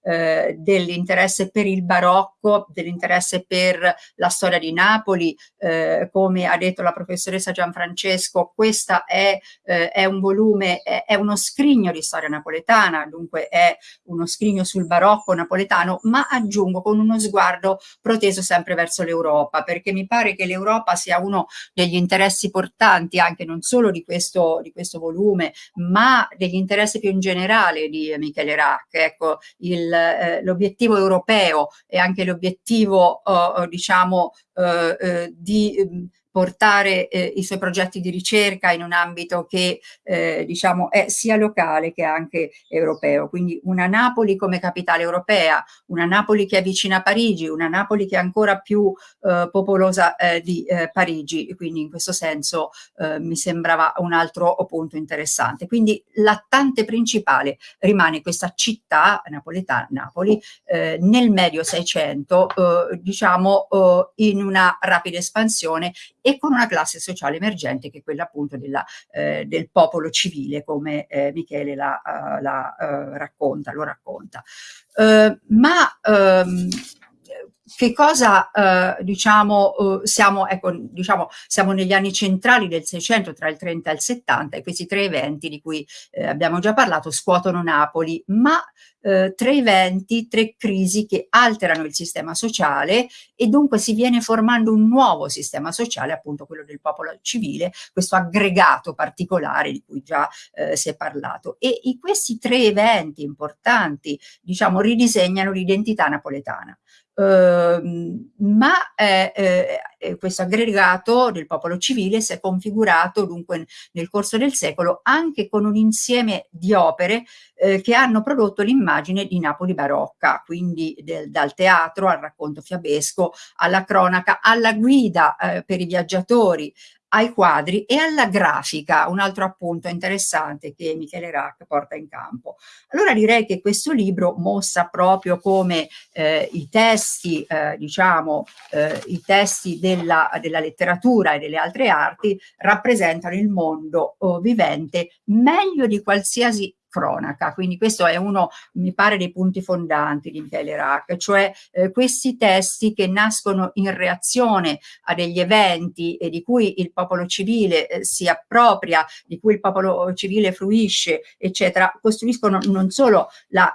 eh, dell'interesse per il barocco, dell'interesse per la storia di Napoli, eh, come ha detto la professoressa Gianfrancesco, questa è, eh, è un volume, è, è uno scrigno di storia napoletana, dunque è uno scrigno sul barocco napoletano, ma aggiungo con uno sguardo proteso sempre verso l'Europa, perché mi pare che l'Europa sia uno degli interessi portanti anche non solo di questo, di questo volume, ma degli interessi più in generale di Michele Rack. Ecco, eh, l'obiettivo europeo e anche l'obiettivo, eh, diciamo, eh, eh di ehm, portare eh, i suoi progetti di ricerca in un ambito che eh, diciamo è sia locale che anche europeo. Quindi una Napoli come capitale europea, una Napoli che è vicina a Parigi, una Napoli che è ancora più eh, popolosa eh, di eh, Parigi, quindi in questo senso eh, mi sembrava un altro punto interessante. Quindi l'attante principale rimane questa città napoletana, Napoli, nel medio Seicento, diciamo in una rapida espansione e con una classe sociale emergente che è quella appunto della, eh, del popolo civile come eh, Michele la, uh, la uh, racconta, lo racconta. Uh, ma um, che cosa eh, diciamo eh, siamo ecco diciamo siamo negli anni centrali del 600 tra il 30 e il 70 e questi tre eventi di cui eh, abbiamo già parlato scuotono Napoli. Ma eh, tre eventi tre crisi che alterano il sistema sociale e dunque si viene formando un nuovo sistema sociale appunto quello del popolo civile questo aggregato particolare di cui già eh, si è parlato. E questi tre eventi importanti diciamo ridisegnano l'identità napoletana ma eh, eh, questo aggregato del popolo civile si è configurato dunque nel corso del secolo anche con un insieme di opere eh, che hanno prodotto l'immagine di Napoli barocca, quindi del, dal teatro al racconto fiabesco, alla cronaca, alla guida eh, per i viaggiatori, ai quadri e alla grafica, un altro appunto interessante che Michele Rack porta in campo. Allora direi che questo libro mostra proprio come eh, i testi, eh, diciamo, eh, i testi della, della, letteratura e delle altre arti rappresentano il mondo oh, vivente meglio di qualsiasi cronaca. Quindi questo è uno, mi pare, dei punti fondanti di Michele Rack, cioè eh, questi testi che nascono in reazione a degli eventi e di cui il popolo civile eh, si appropria, di cui il popolo civile fruisce, eccetera, costruiscono non solo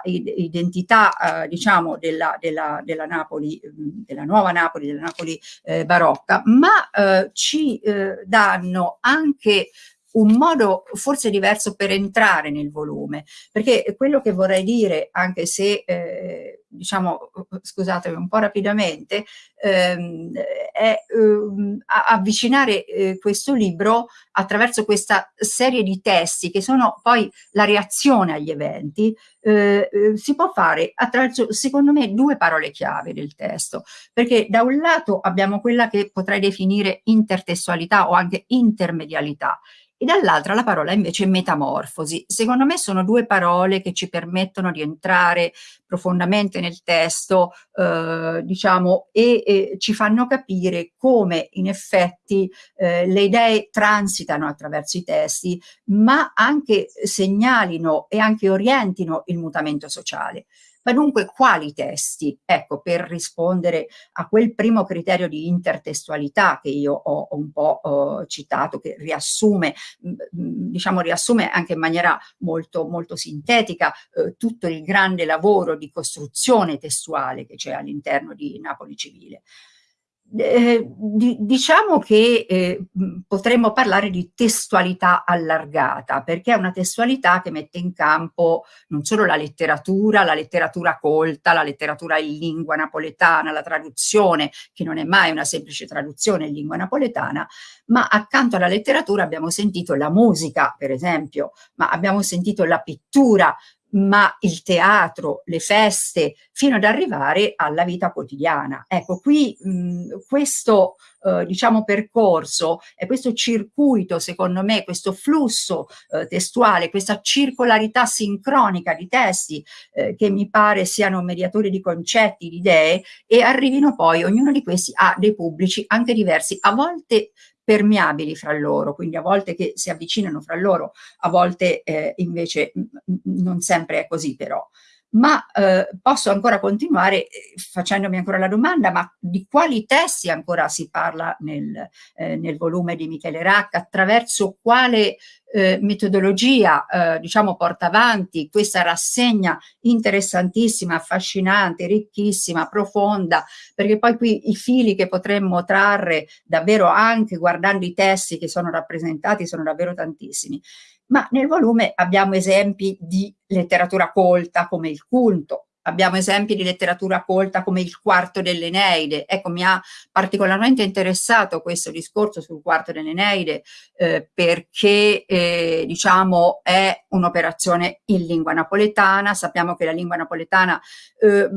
l'identità, eh, diciamo, della, della, della, Napoli, della nuova Napoli, della Napoli eh, barocca, ma eh, ci eh, danno anche un modo forse diverso per entrare nel volume, perché quello che vorrei dire, anche se eh, diciamo, scusatemi un po' rapidamente, ehm, è ehm, avvicinare eh, questo libro attraverso questa serie di testi che sono poi la reazione agli eventi, eh, eh si può fare attraverso, secondo me, due parole chiave del testo, perché da un lato abbiamo quella che potrei definire intertestualità o anche intermedialità, e dall'altra la parola invece metamorfosi. Secondo me sono due parole che ci permettono di entrare profondamente nel testo, eh, diciamo, e, e, ci fanno capire come in effetti eh, le idee transitano attraverso i testi, ma anche segnalino e anche orientino il mutamento sociale. Ma dunque quali testi? Ecco, per rispondere a quel primo criterio di intertestualità che io ho, un po' uh, citato, che riassume, mh, diciamo riassume anche in maniera molto, molto sintetica uh, tutto il grande lavoro di costruzione testuale che c'è all'interno di Napoli Civile. Eh, di, diciamo che eh, potremmo parlare di testualità allargata, perché è una testualità che mette in campo non solo la letteratura, la letteratura colta, la letteratura in lingua napoletana, la traduzione, che non è mai una semplice traduzione in lingua napoletana, ma accanto alla letteratura abbiamo sentito la musica, per esempio, ma abbiamo sentito la pittura, ma il teatro, le feste, fino ad arrivare alla vita quotidiana. Ecco, qui mh, questo eh, diciamo percorso e questo circuito, secondo me, questo flusso eh, testuale, questa circolarità sincronica di testi eh, che mi pare siano mediatori di concetti, di idee e arrivino poi, ognuno di questi a dei pubblici anche diversi, a volte permeabili fra loro, quindi a volte che si avvicinano fra loro, a volte eh, invece non sempre è così però ma eh, posso ancora continuare eh, facendomi ancora la domanda, ma di quali testi ancora si parla nel, eh, nel volume di Michele Racca, attraverso quale eh, metodologia eh, diciamo porta avanti questa rassegna interessantissima, affascinante, ricchissima, profonda, perché poi qui i fili che potremmo trarre davvero anche guardando i testi che sono rappresentati sono davvero tantissimi ma nel volume abbiamo esempi di letteratura colta come il culto, abbiamo esempi di letteratura colta come il quarto dell'Eneide. Ecco, mi ha particolarmente interessato questo discorso sul quarto dell'Eneide eh, perché, eh, diciamo, è un'operazione in lingua napoletana. Sappiamo che la lingua napoletana eh,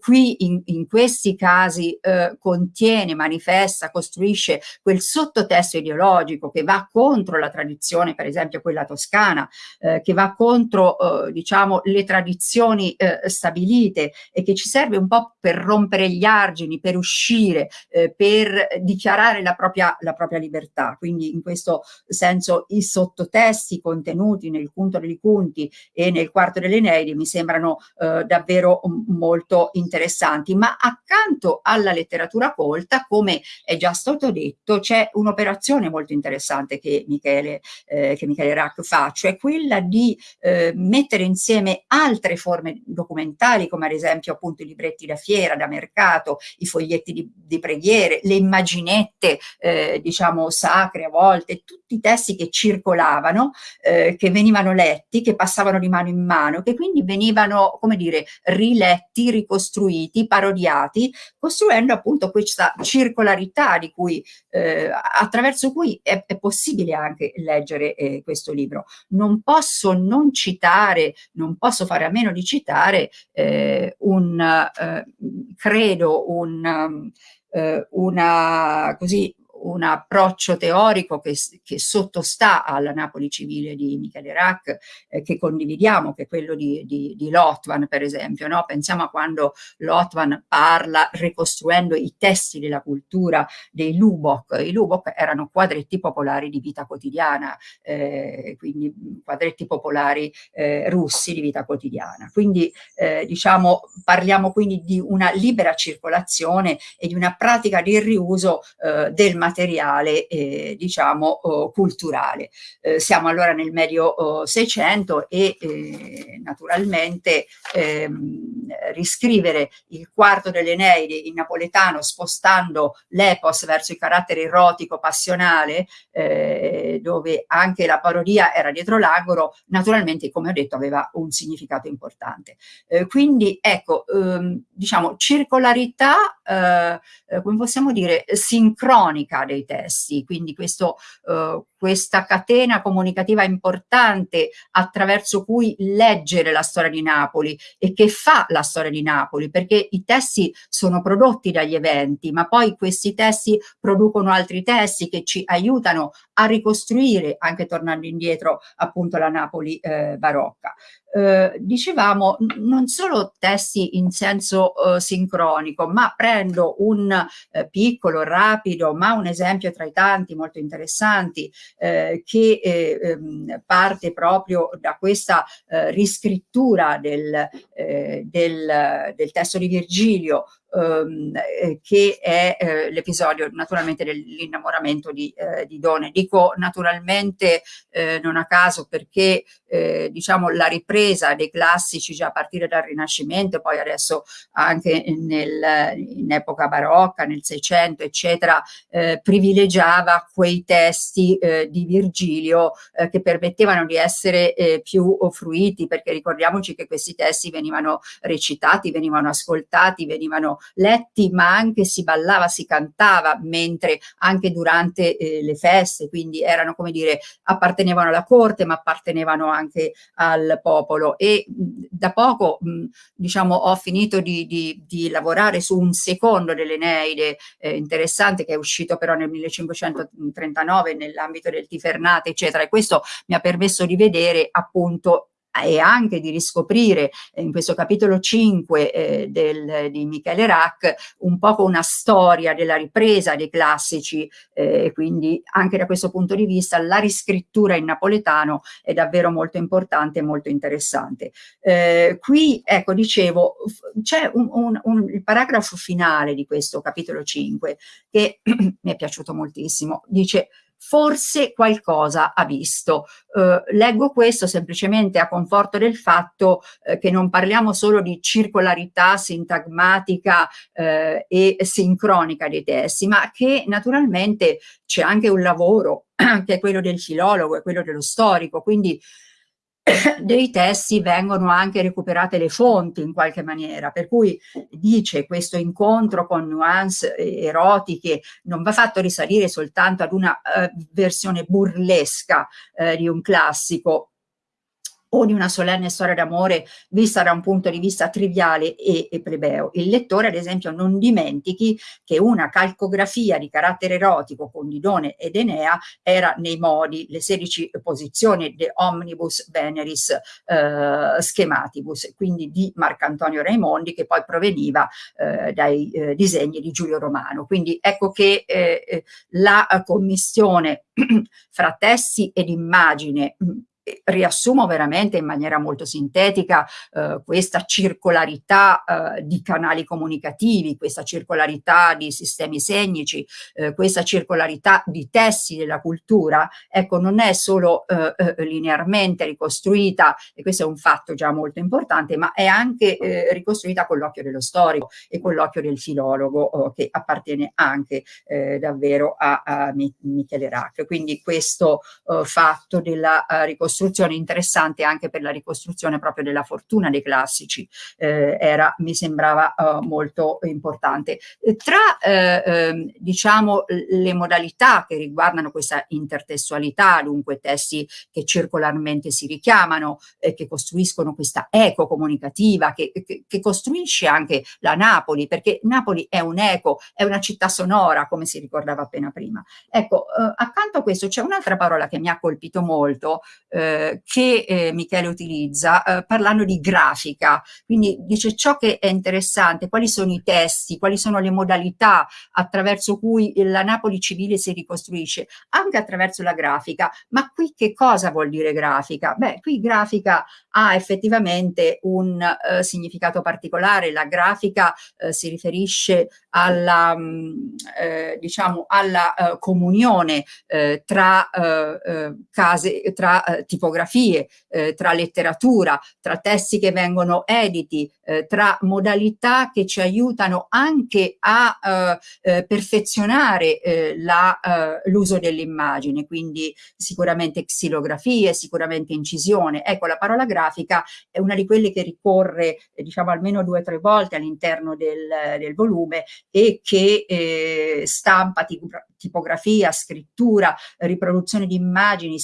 qui, in, in, questi casi, eh, contiene, manifesta, costruisce quel sottotesto ideologico che va contro la tradizione, per esempio quella toscana, eh, che va contro, eh, diciamo, le tradizioni stabilite stabilite e che ci serve un po' per rompere gli argini, per uscire, eh, per dichiarare la propria, la propria libertà. Quindi in questo senso i sottotesti contenuti nel Cunto dei Cunti e nel Quarto delle Neidi mi sembrano eh, davvero molto interessanti. Ma accanto alla letteratura colta, come è già stato detto, c'è un'operazione molto interessante che Michele, eh, che Michele Rack fa, cioè quella di eh, mettere insieme altre forme documentali culturali come ad esempio appunto i libretti da fiera, da mercato, i foglietti di, di preghiere, le immaginette eh, diciamo sacre a volte, tutti i testi che circolavano, eh, che venivano letti, che passavano di mano in mano, che quindi venivano come dire riletti, ricostruiti, parodiati, costruendo appunto questa circolarità di cui eh, attraverso cui è, è, possibile anche leggere eh, questo libro. Non posso non citare, non posso fare a meno di citare eh, un, eh, credo, un, eh, una, così, un approccio teorico che, che, sottostà alla Napoli civile di Michele Rack, eh, che condividiamo, che è quello di, di, di Lotvan, per esempio. No? Pensiamo a quando Lotvan parla ricostruendo i testi della cultura dei Lubok. I Lubok erano quadretti popolari di vita quotidiana, eh, quindi quadretti popolari eh, russi di vita quotidiana. Quindi eh, diciamo parliamo quindi di una libera circolazione e di una pratica di riuso eh, del materiale materiale eh, diciamo oh, culturale. Eh, siamo allora nel medio oh, 600 e eh, naturalmente ehm, riscrivere il quarto dell'Eneide in napoletano spostando l'epos verso il carattere erotico passionale eh, dove anche la parodia era dietro l'angolo naturalmente come ho detto aveva un significato importante. Eh, quindi ecco ehm, diciamo circolarità eh, come possiamo dire sincronica dei testi, quindi questo, eh, questa catena comunicativa importante attraverso cui leggere la storia di Napoli e che fa la storia di Napoli, perché i testi sono prodotti dagli eventi, ma poi questi testi producono altri testi che ci aiutano a ricostruire, anche tornando indietro, appunto la Napoli eh, barocca. Eh, dicevamo non solo testi in senso eh, sincronico, ma prendo un eh, piccolo, rapido, ma un esempio tra i tanti molto interessanti eh, che eh, ehm, parte proprio da questa riscrittura del, del, del testo di Virgilio ehm, eh, che è eh, l'episodio naturalmente dell'innamoramento di, eh, di Done. Dico naturalmente eh, non a caso perché eh, diciamo la ripresa dei classici già a partire dal Rinascimento, poi adesso anche nel, in epoca barocca, nel Seicento, eccetera, eh, privilegiava quei testi di Virgilio che permettevano di essere più fruiti, perché ricordiamoci che questi testi venivano recitati, venivano ascoltati, venivano letti, ma anche si ballava, si cantava, mentre anche durante eh, le feste, quindi erano come dire, appartenevano alla corte, ma appartenevano al popolo. E da poco mh, diciamo ho finito di, di, di, lavorare su un secondo dell'Eneide eh, interessante che è uscito però nel 1539 nell'ambito del Tifernate eccetera. E questo mi ha permesso di vedere appunto e anche di riscoprire eh, in questo capitolo 5 eh, del, di Michele Rack un po' una storia della ripresa dei classici e eh, quindi anche da questo punto di vista la riscrittura in napoletano è davvero molto importante e molto interessante. Eh, qui ecco dicevo c'è un, un, un, il paragrafo finale di questo capitolo 5 che mi è piaciuto moltissimo dice forse qualcosa ha visto. Eh, leggo questo semplicemente a conforto del fatto eh, che non parliamo solo di circolarità sintagmatica eh, e sincronica dei testi, ma che naturalmente c'è anche un lavoro che è quello del filologo, è quello dello storico, quindi dei testi vengono anche recuperate le fonti in qualche maniera, per cui dice questo incontro con nuance erotiche non va fatto risalire soltanto ad una uh, versione burlesca uh, di un classico, o di una solenne storia d'amore vista da un punto di vista triviale e, e, plebeo. Il lettore, ad esempio, non dimentichi che una calcografia di carattere erotico con Didone ed Enea era nei modi, le 16 posizioni de Omnibus Veneris eh, Schematibus, quindi di Marcantonio Raimondi, che poi proveniva eh, dai eh, disegni di Giulio Romano. Quindi ecco che eh, eh, la commissione fra testi ed immagine riassumo veramente in maniera molto sintetica eh, questa circolarità eh, di canali comunicativi, questa circolarità di sistemi segnici, eh, questa circolarità di testi della cultura, ecco non è solo eh, eh, linearmente ricostruita, e questo è un fatto già molto importante, ma è anche eh, ricostruita con l'occhio dello storico e con l'occhio del filologo oh, che appartiene anche davvero a, a Michele Rack. Quindi questo fatto della ricostruzione ricostruzione interessante anche per la ricostruzione proprio della fortuna dei classici, eh, era, mi sembrava uh, molto importante. Tra eh, ehm, diciamo le modalità che riguardano questa intertestualità, dunque testi che circolarmente si richiamano, eh, che costruiscono questa eco comunicativa, che, che, che costruisce anche la Napoli, perché Napoli è un eco, è una città sonora, come si ricordava appena prima. Ecco, eh, accanto a questo c'è un'altra parola che mi ha colpito molto, eh, eh, che eh, Michele utilizza eh, parlando di grafica, quindi dice ciò che è interessante, quali sono i testi, quali sono le modalità attraverso cui la Napoli civile si ricostruisce, anche attraverso la grafica, ma qui che cosa vuol dire grafica? Beh, qui grafica ha effettivamente un eh, significato particolare, la grafica eh, si riferisce alla, mh, mm, eh, diciamo, alla comunione tra case, tra tipografie, eh, tra letteratura, tra testi che vengono editi, eh, tra modalità che ci aiutano anche a eh, eh perfezionare eh, eh, l'uso dell'immagine, quindi sicuramente xilografie, sicuramente incisione. Ecco, la parola grafica è una di quelle che ricorre diciamo almeno due o tre volte all'interno del, del, volume e che stampa tipografia, scrittura, riproduzione di immagini,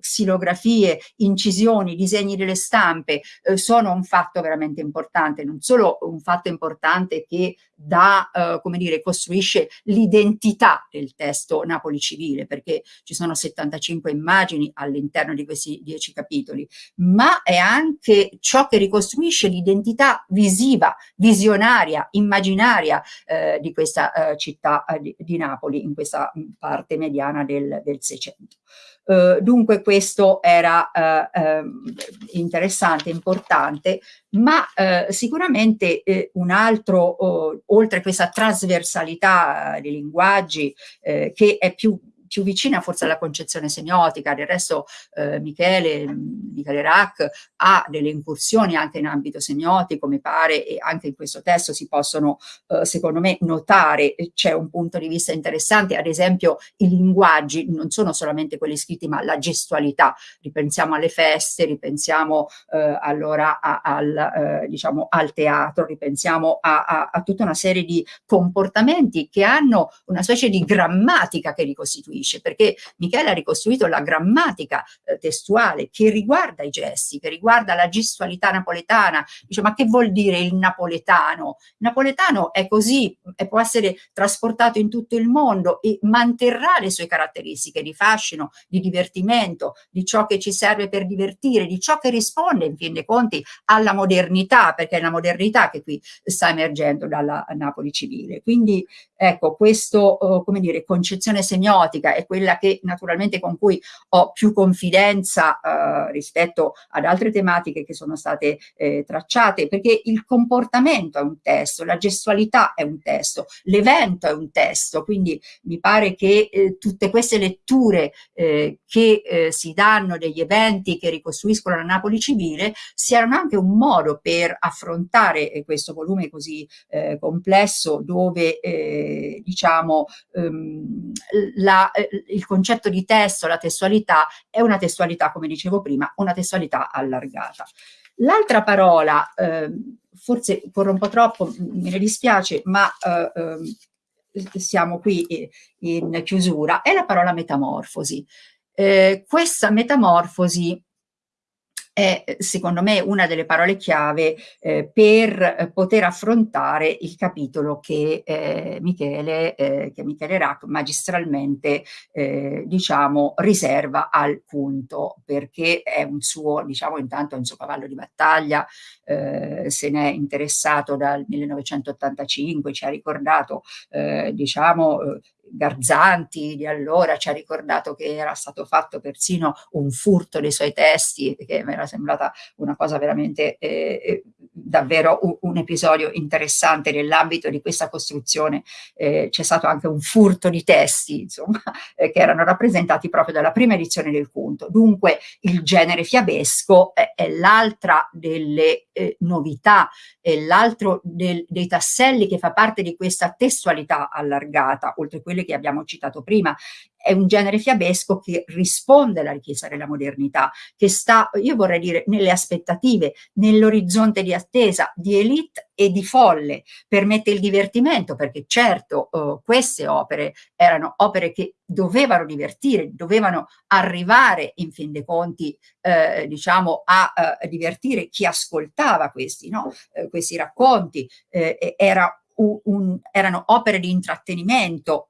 xilografie, incisioni, disegni delle stampe, eh, sono un fatto veramente importante, non solo un fatto importante che da, eh, come dire, costruisce l'identità del testo Napoli Civile, perché ci sono 75 immagini all'interno di questi 10 capitoli, ma è anche ciò che ricostruisce l'identità visiva, visionaria, immaginaria eh, di questa eh, città eh, di, di, Napoli, in questa parte mediana del, del 600. Uh, dunque questo era uh, uh, interessante, importante, ma eh, sicuramente eh, un altro, oh, oltre questa trasversalità dei linguaggi eh, che è più più vicina forse alla concezione semiotica, del resto eh, Michele, Michele Rack ha delle incursioni anche in ambito semiotico, mi pare, e anche in questo testo si possono, eh, secondo me, notare, c'è un punto di vista interessante, ad esempio i linguaggi non sono solamente quelli scritti, ma la gestualità, ripensiamo alle feste, ripensiamo eh, allora a, al, eh, diciamo, al teatro, ripensiamo a, a, a tutta una serie di comportamenti che hanno una specie di grammatica che ricostituisce ricostruisce, perché Michele ha ricostruito la grammatica eh, testuale che riguarda i gesti, che riguarda la gestualità napoletana. Dice, ma che vuol dire il napoletano? Il napoletano è così, e può essere trasportato in tutto il mondo e manterrà le sue caratteristiche di fascino, di divertimento, di ciò che ci serve per divertire, di ciò che risponde in fin dei conti alla modernità, perché è la modernità che qui sta emergendo dalla Napoli civile. Quindi ecco, questo, uh, come dire, concezione semiotica è quella che naturalmente con cui ho più confidenza uh, rispetto ad altre tematiche che sono state eh, tracciate, perché il comportamento è un testo, la gestualità è un testo, l'evento è un testo, quindi mi pare che eh, tutte queste letture eh, che eh, si danno degli eventi che ricostruiscono la Napoli civile siano anche un modo per affrontare eh, questo volume così eh, complesso dove eh, diciamo ehm, la, il concetto di testo, la testualità è una testualità come dicevo prima, una testualità allargata. L'altra parola, eh, forse corro un po' troppo, me ne dispiace, ma eh, eh, siamo qui in chiusura, è la parola metamorfosi. Eh, questa metamorfosi è secondo me una delle parole chiave eh, per eh, poter affrontare il capitolo che eh, Michele, eh, che Michele Rack magistralmente eh, diciamo riserva al punto perché è un suo diciamo intanto è un suo cavallo di battaglia eh, se ne è interessato dal 1985 ci ha ricordato diciamo Garzanti di allora ci ha ricordato che era stato fatto persino un furto dei suoi testi, che mi era sembrata una cosa veramente eh, eh davvero un, un, episodio interessante nell'ambito di questa costruzione. Eh, C'è stato anche un furto di testi, insomma, eh, che erano rappresentati proprio dalla prima edizione del Conto. Dunque il genere fiabesco è, è l'altra delle eh, novità, è l'altro dei tasselli che fa parte di questa testualità allargata, oltre a quelle che abbiamo citato prima, è un genere fiabesco che risponde alla richiesta della modernità, che sta, io vorrei dire, nelle aspettative, nell'orizzonte di attesa di elite e di folle, permette il divertimento, perché certo uh, queste opere erano opere che dovevano divertire, dovevano arrivare in fin dei conti, eh, diciamo, a, a, divertire chi ascoltava questi, no? eh, questi racconti, eh, era un, erano opere di intrattenimento,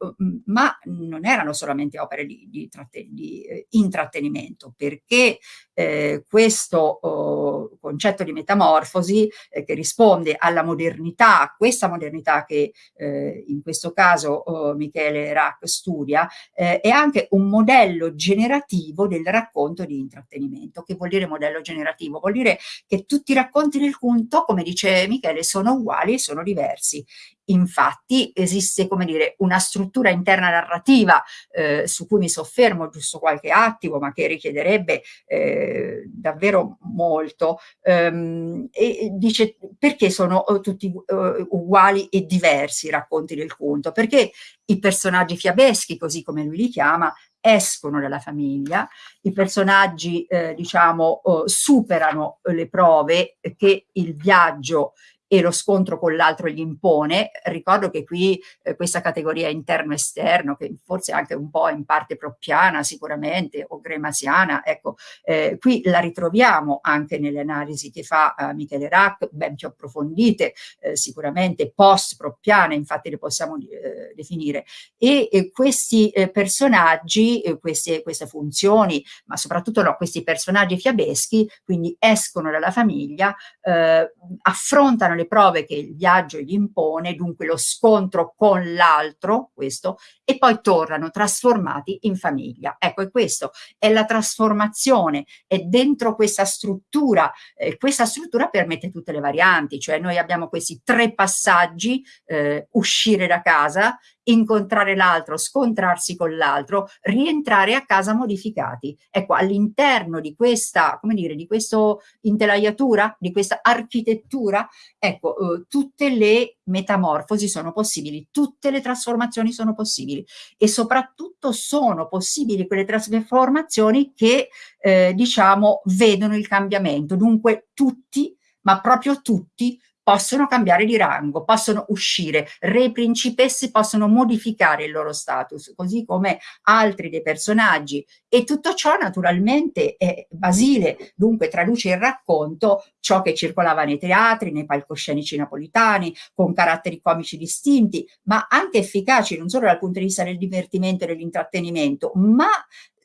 ma non erano solamente opere di, di, di eh, intrattenimento, perché eh, questo oh, concetto di metamorfosi eh, che risponde alla modernità, questa modernità che eh, in questo caso oh, Michele Rack studia, eh, è anche un modello generativo del racconto di intrattenimento. Che vuol dire modello generativo? Vuol dire che tutti i racconti del conto, come dice Michele, sono uguali e sono diversi. Infatti esiste, come dire, una struttura interna narrativa eh, su cui mi soffermo giusto qualche attimo, ma che richiederebbe eh, davvero molto. Um, e dice perché sono uh, tutti uh, uguali e diversi i racconti del conto? Perché i personaggi fiabeschi, così come lui li chiama, escono dalla famiglia, i personaggi eh, diciamo uh, superano le prove che il viaggio e lo scontro con l'altro gli impone. Ricordo che qui eh, questa categoria interno-esterno, che forse anche un po' in parte proppiana sicuramente, o gremasiana, ecco, eh, qui la ritroviamo anche nelle analisi che fa eh, Michele Rack, ben più approfondite, eh, sicuramente post-proppiane, infatti le possiamo eh, definire. E questi eh, personaggi, queste, queste funzioni, ma soprattutto no, questi personaggi fiabeschi, quindi escono dalla famiglia, affrontano le prove che il viaggio gli impone, dunque lo scontro con l'altro, questo, e poi tornano trasformati in famiglia. Ecco, e questo è la trasformazione, è dentro questa struttura, eh, questa struttura permette tutte le varianti, cioè noi abbiamo questi tre passaggi, eh, uscire da casa, incontrare l'altro, scontrarsi con l'altro, rientrare a casa modificati. Ecco, all'interno di questa, come dire, di questa intelaiatura, di questa architettura, ecco, eh, tutte le metamorfosi sono possibili, tutte le trasformazioni sono possibili e soprattutto sono possibili quelle trasformazioni che, eh, diciamo, vedono il cambiamento. Dunque tutti, ma proprio tutti, possono cambiare di rango, possono uscire, re principessi possono modificare il loro status, così come altri dei personaggi. E tutto ciò naturalmente è Basile, dunque traduce il racconto ciò che circolava nei teatri, nei palcoscenici napolitani, con caratteri comici distinti, ma anche efficaci non solo dal punto di vista del divertimento e dell'intrattenimento, ma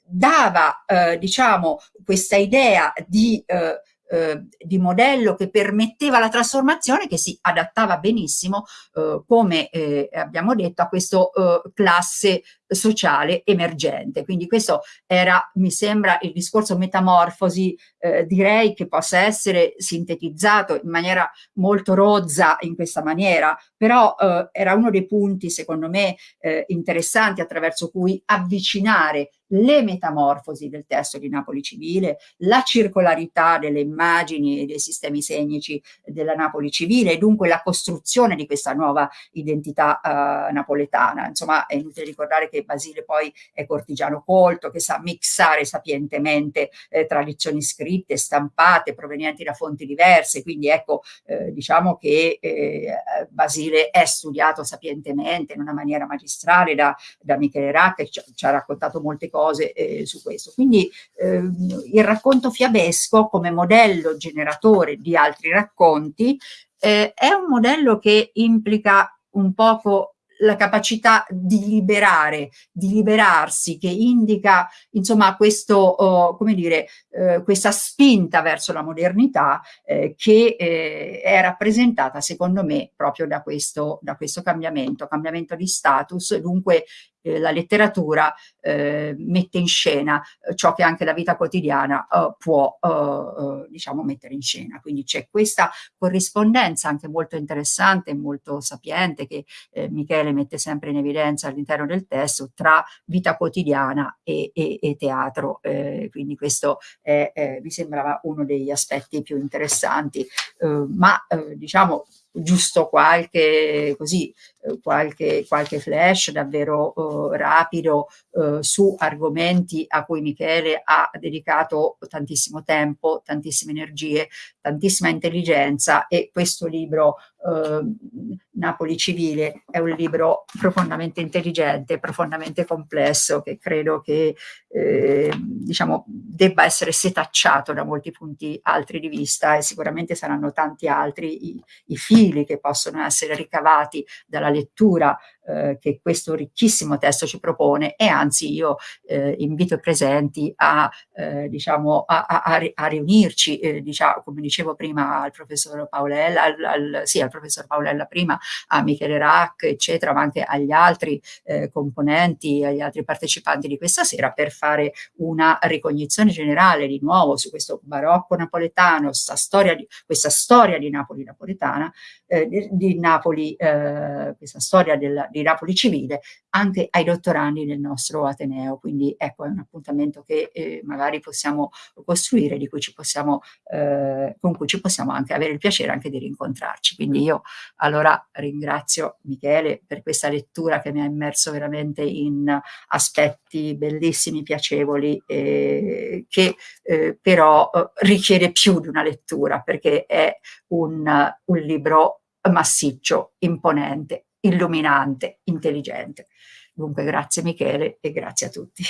dava eh, diciamo questa idea di eh, eh, di modello che permetteva la trasformazione che si adattava benissimo, eh, come eh, abbiamo detto, a questo eh, classe sociale emergente. Quindi questo era, mi sembra, il discorso metamorfosi, eh, direi che possa essere sintetizzato in maniera molto rozza in questa maniera, però eh, era uno dei punti, secondo me, eh, interessanti attraverso cui avvicinare le metamorfosi del testo di Napoli Civile, la circolarità delle immagini e dei sistemi segnici della Napoli Civile e dunque la costruzione di questa nuova identità uh, napoletana. Insomma, è inutile ricordare che Basile poi è cortigiano colto, che sa mixare sapientemente eh, tradizioni scritte, stampate, provenienti da fonti diverse, quindi ecco, eh, diciamo che eh, Basile è studiato sapientemente in una maniera magistrale da, da Michele Racca, che ci, ci ha raccontato molte cose eh, su questo. Quindi eh, il racconto fiabesco come modello generatore di altri racconti eh, è un modello che implica un poco la capacità di liberare, di liberarsi, che indica insomma questo, oh, come dire, eh, questa spinta verso la modernità eh, che eh, è rappresentata secondo me proprio da questo, da questo cambiamento, cambiamento di status, dunque eh, la letteratura eh, mette in scena eh, ciò che anche la vita quotidiana eh, può eh, diciamo mettere in scena. Quindi c'è questa corrispondenza anche molto interessante e molto sapiente che Michele mette sempre in evidenza all'interno del testo tra vita quotidiana e, e, e teatro. Quindi questo è, mi sembrava uno degli aspetti più interessanti. Ma diciamo giusto qualche, così, eh, qualche, qualche flash davvero uh, rapido uh, su argomenti a cui Michele ha dedicato tantissimo tempo, tantissime energie, tantissima intelligenza e questo libro uh, Napoli Civile è un libro profondamente intelligente, profondamente complesso che credo che eh, diciamo, debba essere setacciato da molti punti altri di vista e sicuramente saranno tanti altri i, i fili che possono essere ricavati dalla lettura eh, che questo ricchissimo testo ci propone e anzi io eh, invito i presenti a, eh, diciamo, a, a, a riunirci, eh, diciamo, come dicevo prima al professor Paolella, al, al, sì, al professor Paolella prima, a Michele Rack, eccetera, ma anche agli altri eh, componenti, agli altri partecipanti di questa sera per fare una ricognizione generale di nuovo su questo barocco napoletano, storia di, questa storia di Napoli napoletana, eh, di, di, Napoli, eh, questa storia del, di Napoli civile anche ai dottorandi del nostro Ateneo. Quindi ecco, è un appuntamento che eh, magari possiamo costruire, di cui ci possiamo, eh, con cui ci possiamo anche avere il piacere anche di rincontrarci. Quindi io allora ringrazio Michele per questa lettura che mi ha immerso veramente in aspetti bellissimi, piacevoli, eh, che eh, però eh, richiede più di una lettura perché è un, un libro massiccio, imponente, illuminante, intelligente. Dunque grazie Michele e grazie a tutti.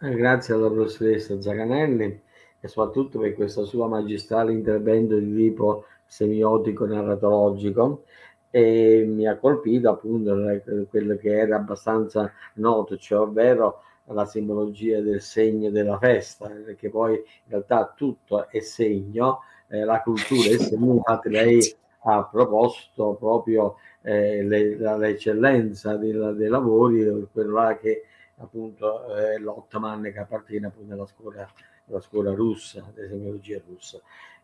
Eh, grazie alla professoressa Zaganelli e soprattutto per questo suo magistrale intervento di tipo semiotico narratologico e mi ha colpito appunto quello che era abbastanza noto, cioè ovvero la simbologia del segno della festa, perché poi in realtà tutto è segno, eh, la cultura è segno, infatti lei ha proposto proprio eh, l'eccellenza dei, dei lavori, quello là che appunto è l'Ottaman che appartiene appunto alla scuola, alla scuola russa, dell'esemiologia russa.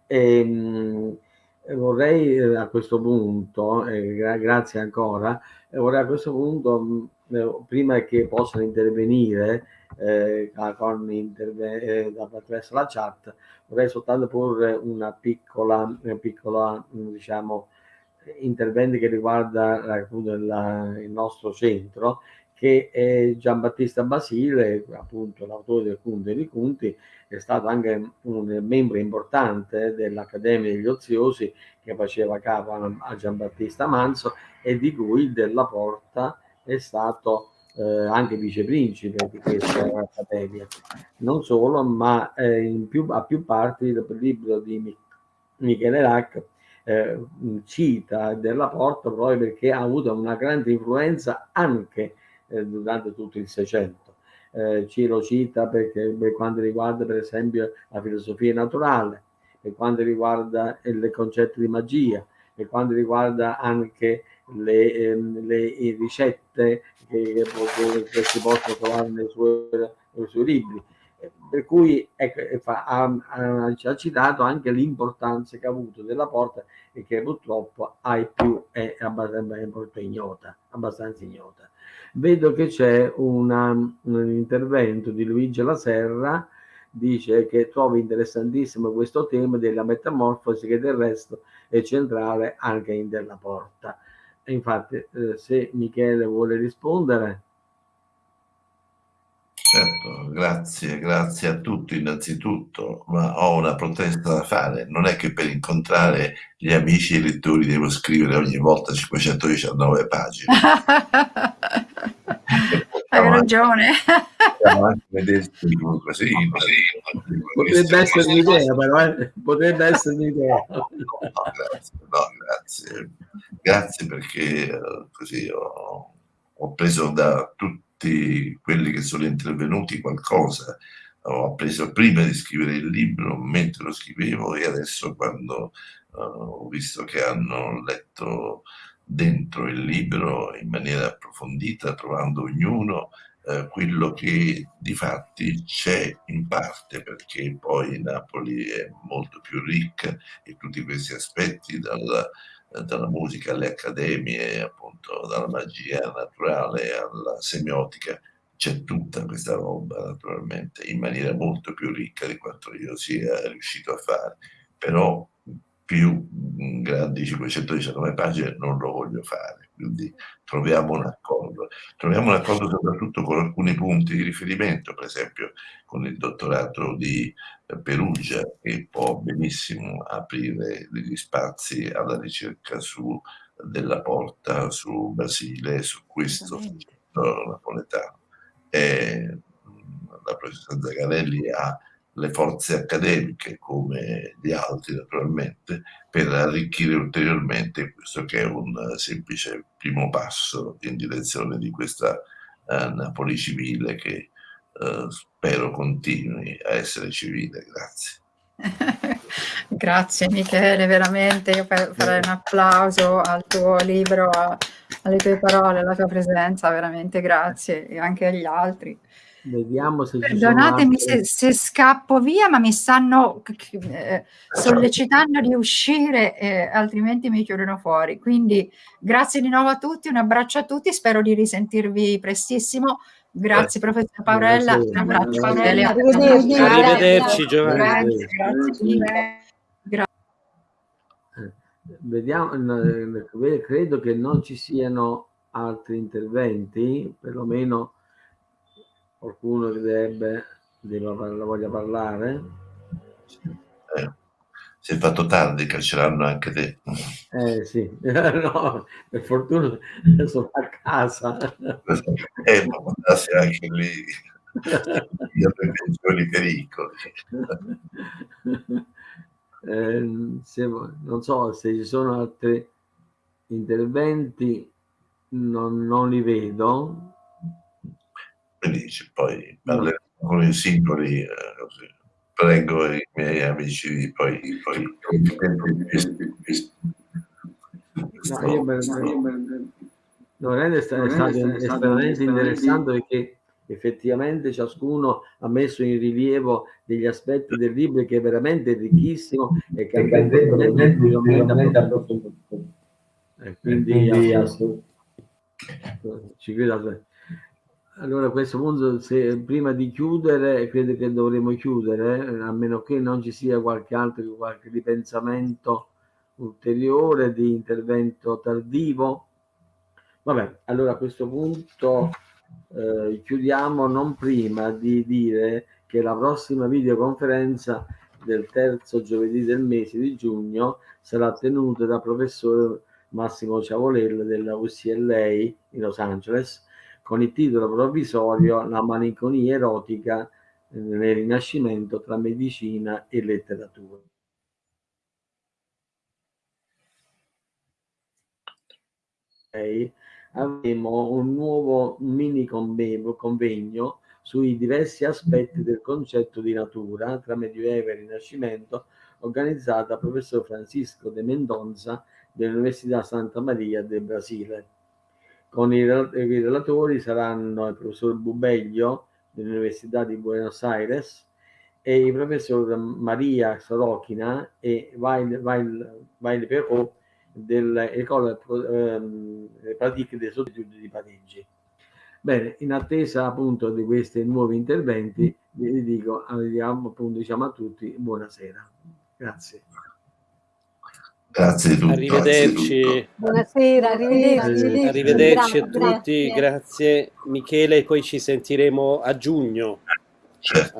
E, mh, vorrei eh, a questo punto, eh, gra grazie ancora, eh, vorrei a questo punto, mh, prima che possano intervenire eh, con interve eh, attraverso la chat, vorrei soltanto porre una piccola, una piccola diciamo, intervento che riguarda appunto la, il nostro centro, che eh, Giambattista Basile, appunto l'autore del Conte dei Conti, è stato anche un membro importante dell'Accademia degli Oziosi che faceva capo a Giambattista Manzo e di cui Della Porta è stato eh, anche viceprincipe di questa accademia. Non solo, ma eh, più, a più parti il libro di Michele Rack eh, cita Della Porta proprio perché ha avuto una grande influenza anche eh, durante tutto il Seicento. Eh, ci lo cita perché per quanto riguarda per esempio la filosofia naturale, per quanto riguarda il concetto di magia, per quanto riguarda anche le, ehm, le ricette che, che, si possono trovare nei suoi, nei suoi libri. Per cui ecco, ha, ha, ha, citato anche l'importanza che ha avuto della porta e che purtroppo ai più è abbastanza ignota. Abbastanza ignota. Vedo che c'è un intervento di Luigi Laserra dice che trova interessantissimo questo tema della metamorfosi che del resto è centrale anche in Della Porta. E infatti, eh, se Michele vuole rispondere. Certo, grazie, grazie a tutti innanzitutto, ma ho una protesta da fare. Non è che per incontrare gli amici e lettori devo scrivere ogni volta 519 pagine. Hai ragione. Così, Potrebbe essere un'idea, però, eh? potrebbe essere un'idea. No, no, grazie, no, grazie. Grazie perché così ho, ho preso da tutti quelli che sono intervenuti qualcosa ho appreso prima di scrivere il libro, mentre lo scrivevo e adesso quando uh, ho visto che hanno letto dentro il libro in maniera approfondita, trovando ognuno eh, quello che di fatti c'è in parte, perché poi Napoli è molto più ricca e tutti questi aspetti, dalla, dalla musica alle accademie, appunto dalla magia naturale alla semiotica, c'è tutta questa roba naturalmente in maniera molto più ricca di quanto io sia riuscito a fare. Però più grandi 519 pagine non lo voglio fare, quindi troviamo un accordo. Troviamo un accordo soprattutto con alcuni punti di riferimento, per esempio con il dottorato di Perugia, che può benissimo aprire degli spazi alla ricerca su della porta, su Basile, su questo napoletano. E la professoressa Zagarelli ha le forze accademiche come gli altri naturalmente per arricchire ulteriormente questo che è un semplice primo passo in direzione di questa uh, Napoli civile che uh, spero continui a essere civile. Grazie. Grazie Michele, veramente io farei un applauso al tuo libro, alle tue parole, alla tua presenza, veramente grazie e anche agli altri. Vediamo se Perdonatemi se, se, scappo via, ma mi stanno eh, sollecitando di uscire, eh, altrimenti mi chiudono fuori. Quindi grazie di nuovo a tutti, un abbraccio a tutti, spero di risentirvi prestissimo. Grazie professor Paurella, un abbraccio Paurella. Arrivederci, Arrivederci Giovanni. Grazie, grazie. grazie. Vediamo, credo che non ci siano altri interventi, perlomeno Qualcuno che deve, deve, voglia parlare? Eh, si è fatto tardi, cacceranno anche te. Eh sì, no, per fortuna sono a casa. Eh, ma mandarsi anche lì io pensioni pericoli. Eh, se, non so se ci sono altri interventi, non, non li vedo felici. Poi parleremo con i singoli, eh, così. prego i miei amici di poi, poi no, io per, no, è stato, è stato estremamente interessante perché effettivamente ciascuno ha messo in rilievo degli aspetti del libro che è veramente ricchissimo e che andrebbe veramente approfondito. E quindi, quindi assolutamente ci credo allora a questo punto, se, prima di chiudere, credo che dovremo chiudere, eh, a meno che non ci sia qualche altro, qualche ripensamento ulteriore di intervento tardivo. Vabbè, allora a questo punto eh, chiudiamo non prima di dire che la prossima videoconferenza del terzo giovedì del mese di giugno sarà tenuta dal professor Massimo Ciavolella della UCLA in Los Angeles con il titolo provvisorio La malinconia erotica nel Rinascimento tra medicina e letteratura. avremo un nuovo mini convegno sui diversi aspetti del concetto di natura tra Medioevo e Rinascimento organizzato dal professor Francisco de Mendonza dell'Università Santa Maria del Brasile. Con i, relatori saranno il professor Bubeglio dell'Università di Buenos Aires e il professor Maria Sorochina e Vail, Vail, Vail Perrault dell'École ehm, Pratique des Études di Parigi. Bene, in attesa appunto di questi nuovi interventi, vi dico, abbiamo, appunto, diciamo a tutti buonasera. Grazie. Grazie a tutti. Arrivederci. Buonasera, arrivederci. Arrivederci a tutti, grazie. Michele, poi ci sentiremo a giugno. Certo.